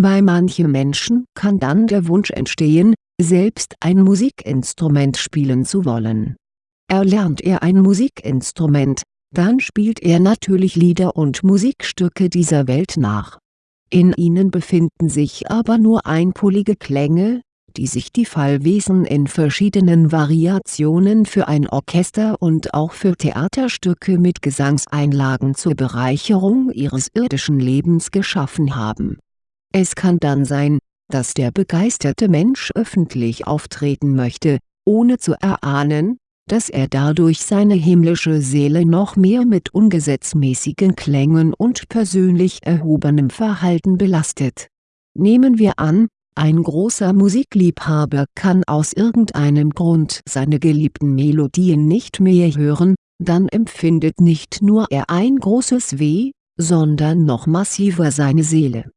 Bei manchen Menschen kann dann der Wunsch entstehen, selbst ein Musikinstrument spielen zu wollen. Erlernt er ein Musikinstrument, dann spielt er natürlich Lieder und Musikstücke dieser Welt nach. In ihnen befinden sich aber nur einpolige Klänge, die sich die Fallwesen in verschiedenen Variationen für ein Orchester und auch für Theaterstücke mit Gesangseinlagen zur Bereicherung ihres irdischen Lebens geschaffen haben. Es kann dann sein, dass der begeisterte Mensch öffentlich auftreten möchte, ohne zu erahnen, dass er dadurch seine himmlische Seele noch mehr mit ungesetzmäßigen Klängen und persönlich erhobenem Verhalten belastet. Nehmen wir an, ein großer Musikliebhaber kann aus irgendeinem Grund seine geliebten Melodien nicht mehr hören, dann empfindet nicht nur er ein großes Weh, sondern noch massiver seine Seele.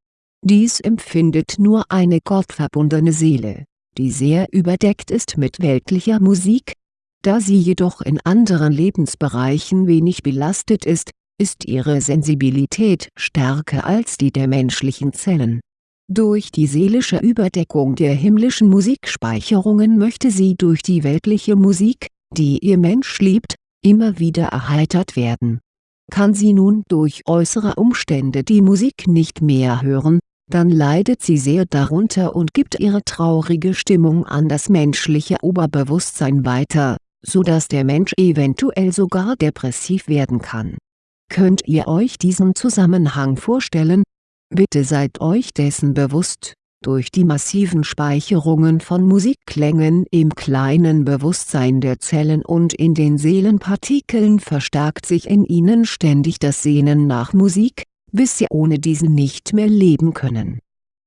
Dies empfindet nur eine gottverbundene Seele, die sehr überdeckt ist mit weltlicher Musik. Da sie jedoch in anderen Lebensbereichen wenig belastet ist, ist ihre Sensibilität stärker als die der menschlichen Zellen durch die seelische Überdeckung der himmlischen Musikspeicherungen möchte sie durch die weltliche Musik, die ihr Mensch liebt, immer wieder erheitert werden. Kann sie nun durch äußere Umstände die Musik nicht mehr hören, dann leidet sie sehr darunter und gibt ihre traurige Stimmung an das menschliche Oberbewusstsein weiter, so dass der Mensch eventuell sogar depressiv werden kann. Könnt ihr euch diesen Zusammenhang vorstellen, Bitte seid euch dessen bewusst, durch die massiven Speicherungen von Musikklängen im kleinen Bewusstsein der Zellen und in den Seelenpartikeln verstärkt sich in ihnen ständig das Sehnen nach Musik, bis sie ohne diesen nicht mehr leben können.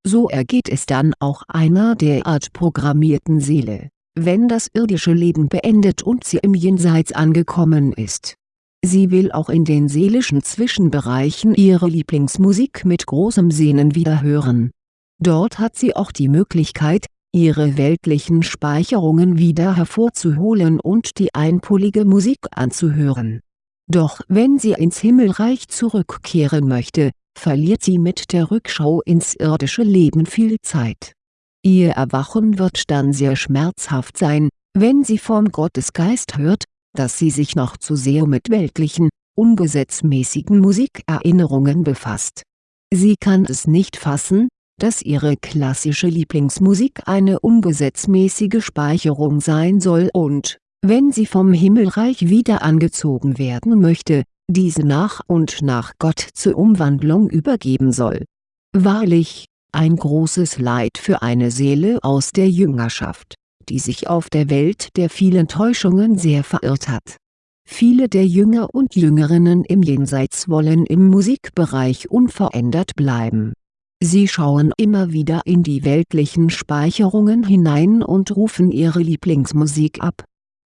So ergeht es dann auch einer derart programmierten Seele, wenn das irdische Leben beendet und sie im Jenseits angekommen ist Sie will auch in den seelischen Zwischenbereichen ihre Lieblingsmusik mit großem Sehnen wieder hören. Dort hat sie auch die Möglichkeit, ihre weltlichen Speicherungen wieder hervorzuholen und die einpolige Musik anzuhören. Doch wenn sie ins Himmelreich zurückkehren möchte, verliert sie mit der Rückschau ins irdische Leben viel Zeit. Ihr Erwachen wird dann sehr schmerzhaft sein, wenn sie vom Gottesgeist hört, dass sie sich noch zu sehr mit weltlichen, ungesetzmäßigen Musikerinnerungen befasst. Sie kann es nicht fassen, dass ihre klassische Lieblingsmusik eine ungesetzmäßige Speicherung sein soll und, wenn sie vom Himmelreich wieder angezogen werden möchte, diese nach und nach Gott zur Umwandlung übergeben soll. Wahrlich, ein großes Leid für eine Seele aus der Jüngerschaft die sich auf der Welt der vielen Täuschungen sehr verirrt hat. Viele der Jünger und Jüngerinnen im Jenseits wollen im Musikbereich unverändert bleiben. Sie schauen immer wieder in die weltlichen Speicherungen hinein und rufen ihre Lieblingsmusik ab.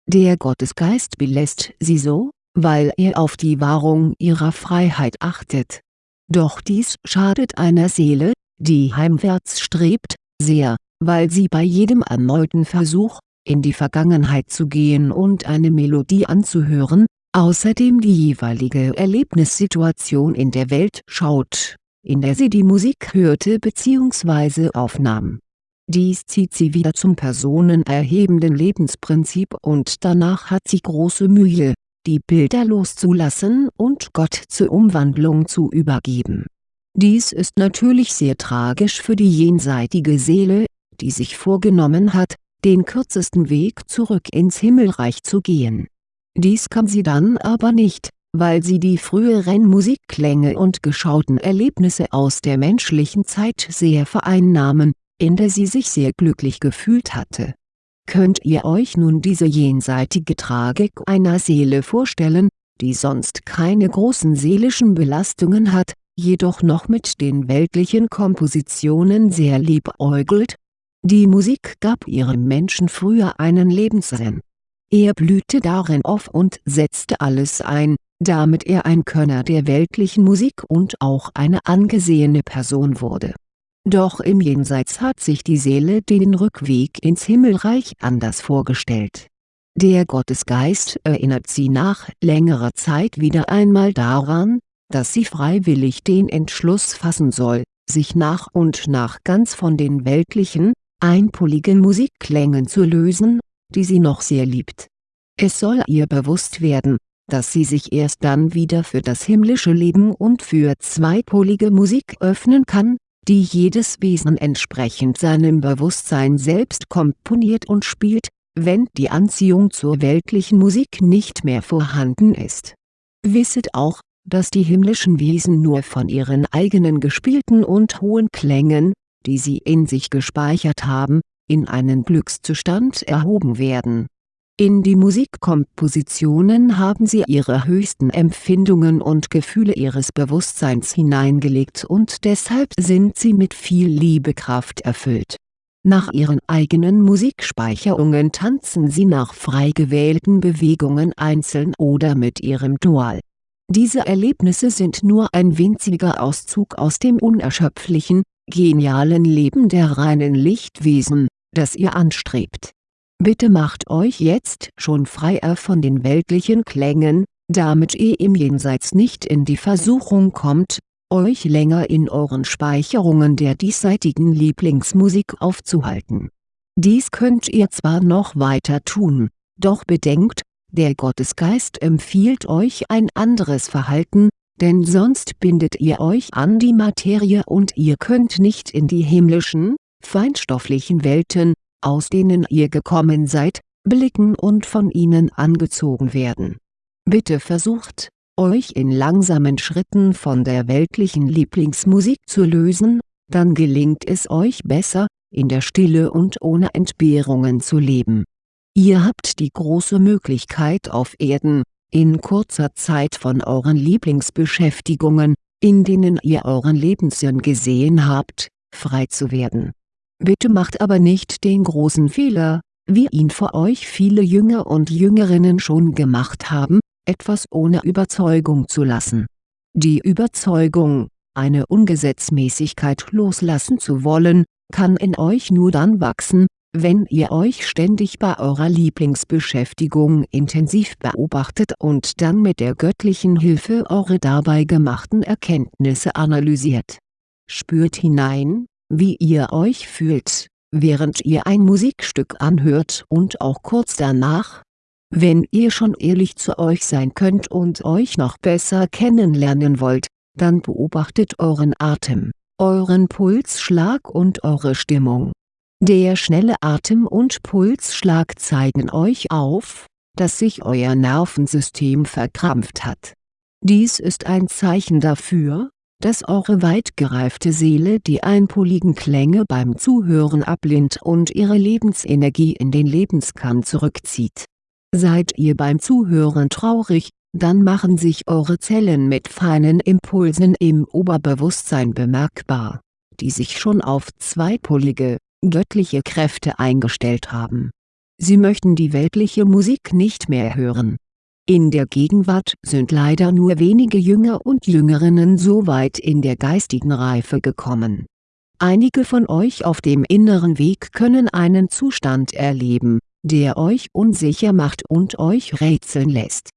Der Gottesgeist belässt sie so, weil er auf die Wahrung ihrer Freiheit achtet. Doch dies schadet einer Seele, die heimwärts strebt, sehr, weil sie bei jedem erneuten Versuch, in die Vergangenheit zu gehen und eine Melodie anzuhören, außerdem die jeweilige Erlebnissituation in der Welt schaut, in der sie die Musik hörte bzw. aufnahm. Dies zieht sie wieder zum personenerhebenden Lebensprinzip und danach hat sie große Mühe, die Bilder loszulassen und Gott zur Umwandlung zu übergeben. Dies ist natürlich sehr tragisch für die jenseitige Seele, die sich vorgenommen hat, den kürzesten Weg zurück ins Himmelreich zu gehen. Dies kann sie dann aber nicht, weil sie die früheren Musikklänge und geschauten Erlebnisse aus der menschlichen Zeit sehr vereinnahmen, in der sie sich sehr glücklich gefühlt hatte. Könnt ihr euch nun diese jenseitige Tragik einer Seele vorstellen, die sonst keine großen seelischen Belastungen hat, jedoch noch mit den weltlichen Kompositionen sehr liebäugelt, die Musik gab ihrem Menschen früher einen Lebenssinn. Er blühte darin auf und setzte alles ein, damit er ein Könner der weltlichen Musik und auch eine angesehene Person wurde. Doch im Jenseits hat sich die Seele den Rückweg ins Himmelreich anders vorgestellt. Der Gottesgeist erinnert sie nach längerer Zeit wieder einmal daran, dass sie freiwillig den Entschluss fassen soll, sich nach und nach ganz von den weltlichen, einpoligen Musikklängen zu lösen, die sie noch sehr liebt. Es soll ihr bewusst werden, dass sie sich erst dann wieder für das himmlische Leben und für zweipolige Musik öffnen kann, die jedes Wesen entsprechend seinem Bewusstsein selbst komponiert und spielt, wenn die Anziehung zur weltlichen Musik nicht mehr vorhanden ist. Wisset auch, dass die himmlischen Wesen nur von ihren eigenen gespielten und hohen Klängen, die sie in sich gespeichert haben, in einen Glückszustand erhoben werden. In die Musikkompositionen haben sie ihre höchsten Empfindungen und Gefühle ihres Bewusstseins hineingelegt und deshalb sind sie mit viel Liebekraft erfüllt. Nach ihren eigenen Musikspeicherungen tanzen sie nach frei gewählten Bewegungen einzeln oder mit ihrem Dual. Diese Erlebnisse sind nur ein winziger Auszug aus dem unerschöpflichen, genialen Leben der reinen Lichtwesen, das ihr anstrebt. Bitte macht euch jetzt schon freier von den weltlichen Klängen, damit ihr im Jenseits nicht in die Versuchung kommt, euch länger in euren Speicherungen der diesseitigen Lieblingsmusik aufzuhalten. Dies könnt ihr zwar noch weiter tun, doch bedenkt, der Gottesgeist empfiehlt euch ein anderes Verhalten, denn sonst bindet ihr euch an die Materie und ihr könnt nicht in die himmlischen, feinstofflichen Welten, aus denen ihr gekommen seid, blicken und von ihnen angezogen werden. Bitte versucht, euch in langsamen Schritten von der weltlichen Lieblingsmusik zu lösen, dann gelingt es euch besser, in der Stille und ohne Entbehrungen zu leben. Ihr habt die große Möglichkeit auf Erden, in kurzer Zeit von euren Lieblingsbeschäftigungen, in denen ihr euren Lebenssinn gesehen habt, frei zu werden Bitte macht aber nicht den großen Fehler, wie ihn vor euch viele Jünger und Jüngerinnen schon gemacht haben, etwas ohne Überzeugung zu lassen. Die Überzeugung, eine Ungesetzmäßigkeit loslassen zu wollen, kann in euch nur dann wachsen, wenn ihr euch ständig bei eurer Lieblingsbeschäftigung intensiv beobachtet und dann mit der göttlichen Hilfe eure dabei gemachten Erkenntnisse analysiert. Spürt hinein, wie ihr euch fühlt, während ihr ein Musikstück anhört und auch kurz danach. Wenn ihr schon ehrlich zu euch sein könnt und euch noch besser kennenlernen wollt, dann beobachtet euren Atem, euren Pulsschlag und eure Stimmung. Der schnelle Atem und Pulsschlag zeigen euch auf, dass sich euer Nervensystem verkrampft hat. Dies ist ein Zeichen dafür, dass eure weit gereifte Seele die einpoligen Klänge beim Zuhören ablehnt und ihre Lebensenergie in den Lebenskern zurückzieht. Seid ihr beim Zuhören traurig, dann machen sich eure Zellen mit feinen Impulsen im Oberbewusstsein bemerkbar, die sich schon auf zweipolige, göttliche Kräfte eingestellt haben. Sie möchten die weltliche Musik nicht mehr hören in der Gegenwart sind leider nur wenige Jünger und Jüngerinnen so weit in der geistigen Reife gekommen. Einige von euch auf dem inneren Weg können einen Zustand erleben, der euch unsicher macht und euch rätseln lässt.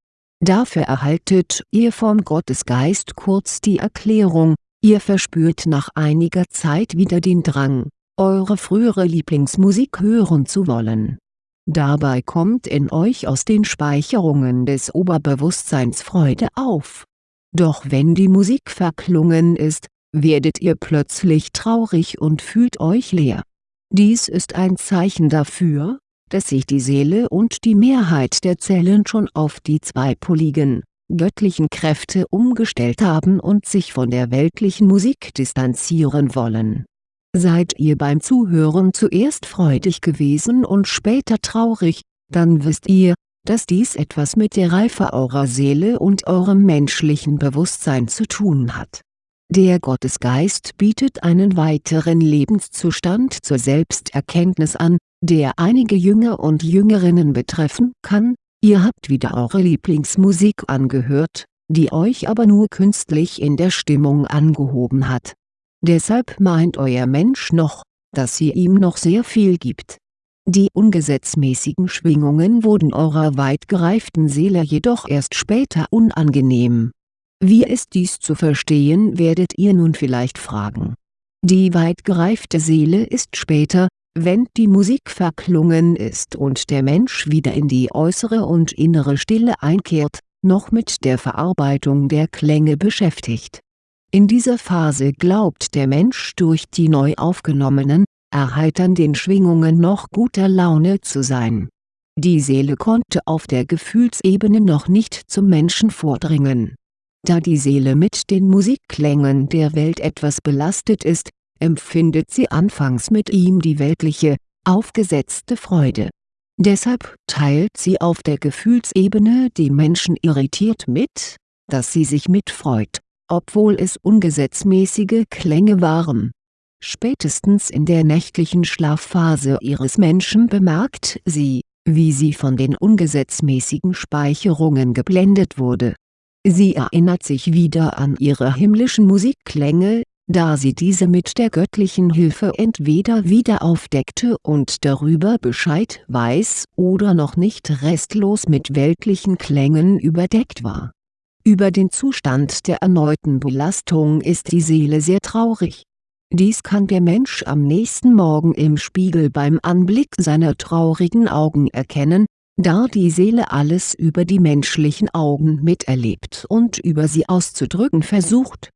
Dafür erhaltet ihr vom Gottesgeist kurz die Erklärung, ihr verspürt nach einiger Zeit wieder den Drang, eure frühere Lieblingsmusik hören zu wollen Dabei kommt in euch aus den Speicherungen des Oberbewusstseins Freude auf. Doch wenn die Musik verklungen ist, werdet ihr plötzlich traurig und fühlt euch leer. Dies ist ein Zeichen dafür, dass sich die Seele und die Mehrheit der Zellen schon auf die zweipoligen, göttlichen Kräfte umgestellt haben und sich von der weltlichen Musik distanzieren wollen Seid ihr beim Zuhören zuerst freudig gewesen und später traurig, dann wisst ihr, dass dies etwas mit der Reife eurer Seele und eurem menschlichen Bewusstsein zu tun hat. Der Gottesgeist bietet einen weiteren Lebenszustand zur Selbsterkenntnis an, der einige Jünger und Jüngerinnen betreffen kann, ihr habt wieder eure Lieblingsmusik angehört, die euch aber nur künstlich in der Stimmung angehoben hat Deshalb meint euer Mensch noch, dass sie ihm noch sehr viel gibt. Die ungesetzmäßigen Schwingungen wurden eurer weit gereiften Seele jedoch erst später unangenehm. Wie ist dies zu verstehen werdet ihr nun vielleicht fragen. Die weit gereifte Seele ist später, wenn die Musik verklungen ist und der Mensch wieder in die äußere und innere Stille einkehrt, noch mit der Verarbeitung der Klänge beschäftigt In dieser Phase glaubt der Mensch durch die neu aufgenommenen, erheiternden Schwingungen noch guter Laune zu sein. Die Seele konnte auf der Gefühlsebene noch nicht zum Menschen vordringen. Da die Seele mit den Musikklängen der Welt etwas belastet ist, empfindet sie anfangs mit ihm die weltliche, aufgesetzte Freude. Deshalb teilt sie auf der Gefühlsebene dem Menschen irritiert mit, dass sie sich mitfreut obwohl es ungesetzmäßige Klänge waren. Spätestens in der nächtlichen Schlafphase ihres Menschen bemerkt sie, wie sie von den ungesetzmäßigen Speicherungen geblendet wurde. Sie erinnert sich wieder an ihre himmlischen Musikklänge, da sie diese mit der göttlichen Hilfe entweder wieder aufdeckte und darüber Bescheid weiß oder noch nicht restlos mit weltlichen Klängen überdeckt war über den Zustand der erneuten Belastung ist die Seele sehr traurig. Dies kann der Mensch am nächsten Morgen im Spiegel beim Anblick seiner traurigen Augen erkennen, da die Seele alles über die menschlichen Augen miterlebt und über sie auszudrücken versucht.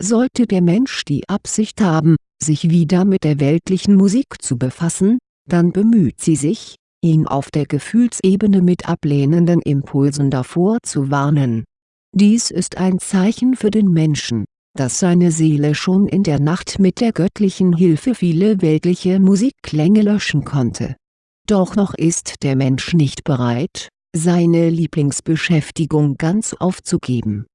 Sollte der Mensch die Absicht haben, sich wieder mit der weltlichen Musik zu befassen, dann bemüht sie sich, ihn auf der Gefühlsebene mit ablehnenden Impulsen davor zu warnen dies ist ein Zeichen für den Menschen, dass seine Seele schon in der Nacht mit der göttlichen Hilfe viele weltliche Musikklänge löschen konnte. Doch noch ist der Mensch nicht bereit, seine Lieblingsbeschäftigung ganz aufzugeben.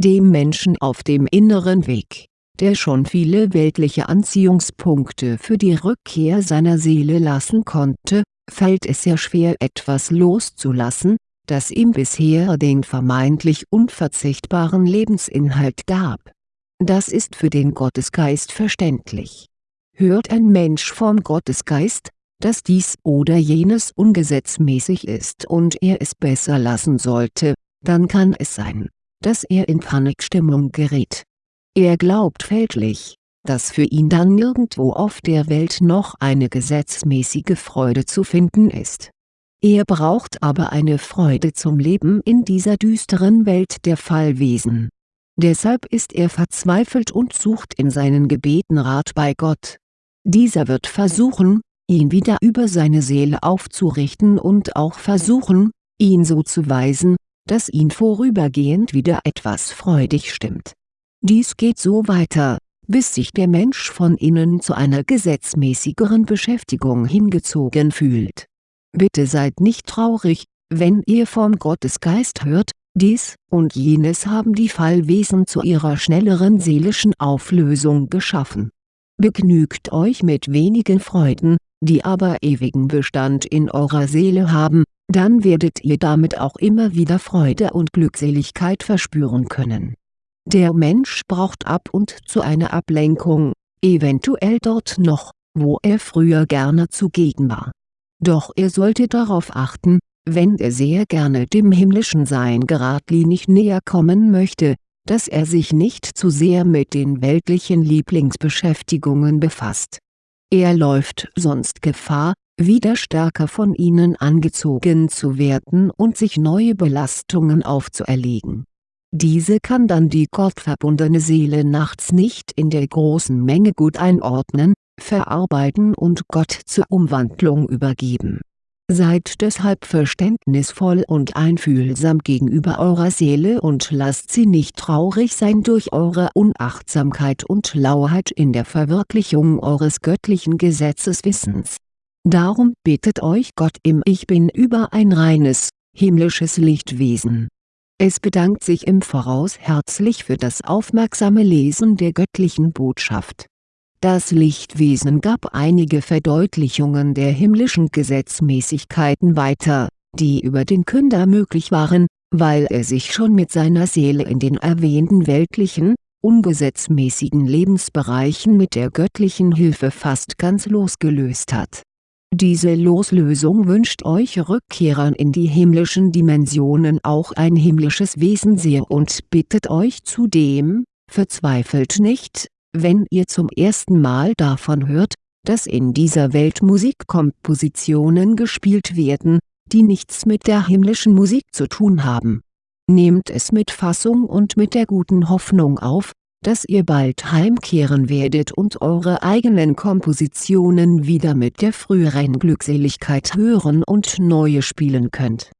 Dem Menschen auf dem inneren Weg, der schon viele weltliche Anziehungspunkte für die Rückkehr seiner Seele lassen konnte, fällt es sehr schwer etwas loszulassen, das ihm bisher den vermeintlich unverzichtbaren Lebensinhalt gab. Das ist für den Gottesgeist verständlich. Hört ein Mensch vom Gottesgeist, dass dies oder jenes ungesetzmäßig ist und er es besser lassen sollte, dann kann es sein, dass er in Panikstimmung gerät. Er glaubt fälschlich, dass für ihn dann nirgendwo auf der Welt noch eine gesetzmäßige Freude zu finden ist er braucht aber eine Freude zum Leben in dieser düsteren Welt der Fallwesen. Deshalb ist er verzweifelt und sucht in seinen Gebeten Rat bei Gott. Dieser wird versuchen, ihn wieder über seine Seele aufzurichten und auch versuchen, ihn so zu weisen, dass ihn vorübergehend wieder etwas freudig stimmt. Dies geht so weiter, bis sich der Mensch von innen zu einer gesetzmäßigeren Beschäftigung hingezogen fühlt Bitte seid nicht traurig, wenn ihr vom Gottesgeist hört, dies und jenes haben die Fallwesen zu ihrer schnelleren seelischen Auflösung geschaffen. Begnügt euch mit wenigen Freuden, die aber ewigen Bestand in eurer Seele haben, dann werdet ihr damit auch immer wieder Freude und Glückseligkeit verspüren können. Der Mensch braucht ab und zu eine Ablenkung, eventuell dort noch, wo er früher gerne zugegen war doch er sollte darauf achten, wenn er sehr gerne dem himmlischen Sein geradlinig näher kommen möchte, dass er sich nicht zu sehr mit den weltlichen Lieblingsbeschäftigungen befasst. Er läuft sonst Gefahr, wieder stärker von ihnen angezogen zu werden und sich neue Belastungen aufzuerlegen. Diese kann dann die gottverbundene Seele nachts nicht in der großen Menge gut einordnen, verarbeiten und Gott zur Umwandlung übergeben. Seid deshalb verständnisvoll und einfühlsam gegenüber eurer Seele und lasst sie nicht traurig sein durch eure Unachtsamkeit und Lauheit in der Verwirklichung eures göttlichen Gesetzeswissens. Darum bittet euch Gott im Ich Bin über ein reines, himmlisches Lichtwesen. Es bedankt sich im Voraus herzlich für das aufmerksame Lesen der göttlichen Botschaft das Lichtwesen gab einige Verdeutlichungen der himmlischen Gesetzmäßigkeiten weiter, die über den Künder möglich waren, weil er sich schon mit seiner Seele in den erwähnten weltlichen, ungesetzmäßigen Lebensbereichen mit der göttlichen Hilfe fast ganz losgelöst hat. Diese Loslösung wünscht euch Rückkehrern in die himmlischen Dimensionen auch ein himmlisches Wesen sehr und bittet euch zudem, verzweifelt nicht, wenn ihr zum ersten Mal davon hört, dass in dieser Welt Musikkompositionen gespielt werden, die nichts mit der himmlischen Musik zu tun haben. Nehmt es mit Fassung und mit der guten Hoffnung auf, dass ihr bald heimkehren werdet und eure eigenen Kompositionen wieder mit der früheren Glückseligkeit hören und neue spielen könnt.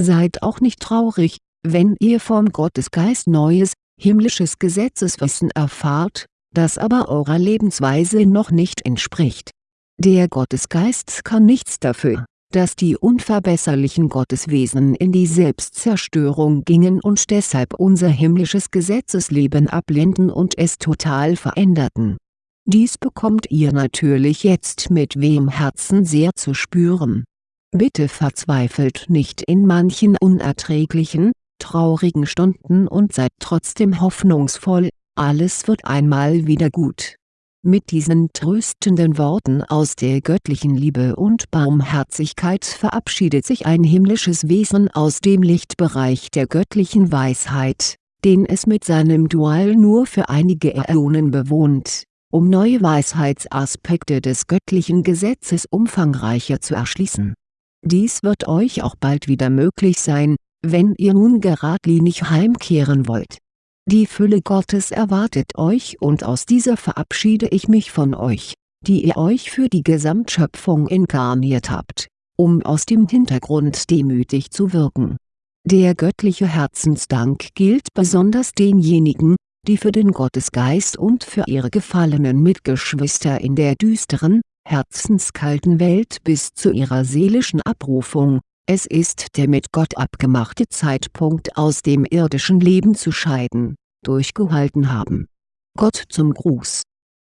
Seid auch nicht traurig, wenn ihr vom Gottesgeist neues, himmlisches Gesetzeswissen erfahrt, das aber eurer Lebensweise noch nicht entspricht. Der Gottesgeist kann nichts dafür, dass die unverbesserlichen Gotteswesen in die Selbstzerstörung gingen und deshalb unser himmlisches Gesetzesleben ablehnten und es total veränderten. Dies bekommt ihr natürlich jetzt mit wem Herzen sehr zu spüren. Bitte verzweifelt nicht in manchen unerträglichen, traurigen Stunden und seid trotzdem hoffnungsvoll, alles wird einmal wieder gut. Mit diesen tröstenden Worten aus der göttlichen Liebe und Barmherzigkeit verabschiedet sich ein himmlisches Wesen aus dem Lichtbereich der göttlichen Weisheit, den es mit seinem Dual nur für einige Äonen bewohnt, um neue Weisheitsaspekte des göttlichen Gesetzes umfangreicher zu erschließen. Dies wird euch auch bald wieder möglich sein, wenn ihr nun geradlinig heimkehren wollt. Die Fülle Gottes erwartet euch und aus dieser verabschiede ich mich von euch, die ihr euch für die Gesamtschöpfung inkarniert habt, um aus dem Hintergrund demütig zu wirken. Der göttliche Herzensdank gilt besonders denjenigen, die für den Gottesgeist und für ihre gefallenen Mitgeschwister in der düsteren, herzenskalten Welt bis zu ihrer seelischen Abrufung, es ist der mit Gott abgemachte Zeitpunkt aus dem irdischen Leben zu scheiden, durchgehalten haben. Gott zum Gruß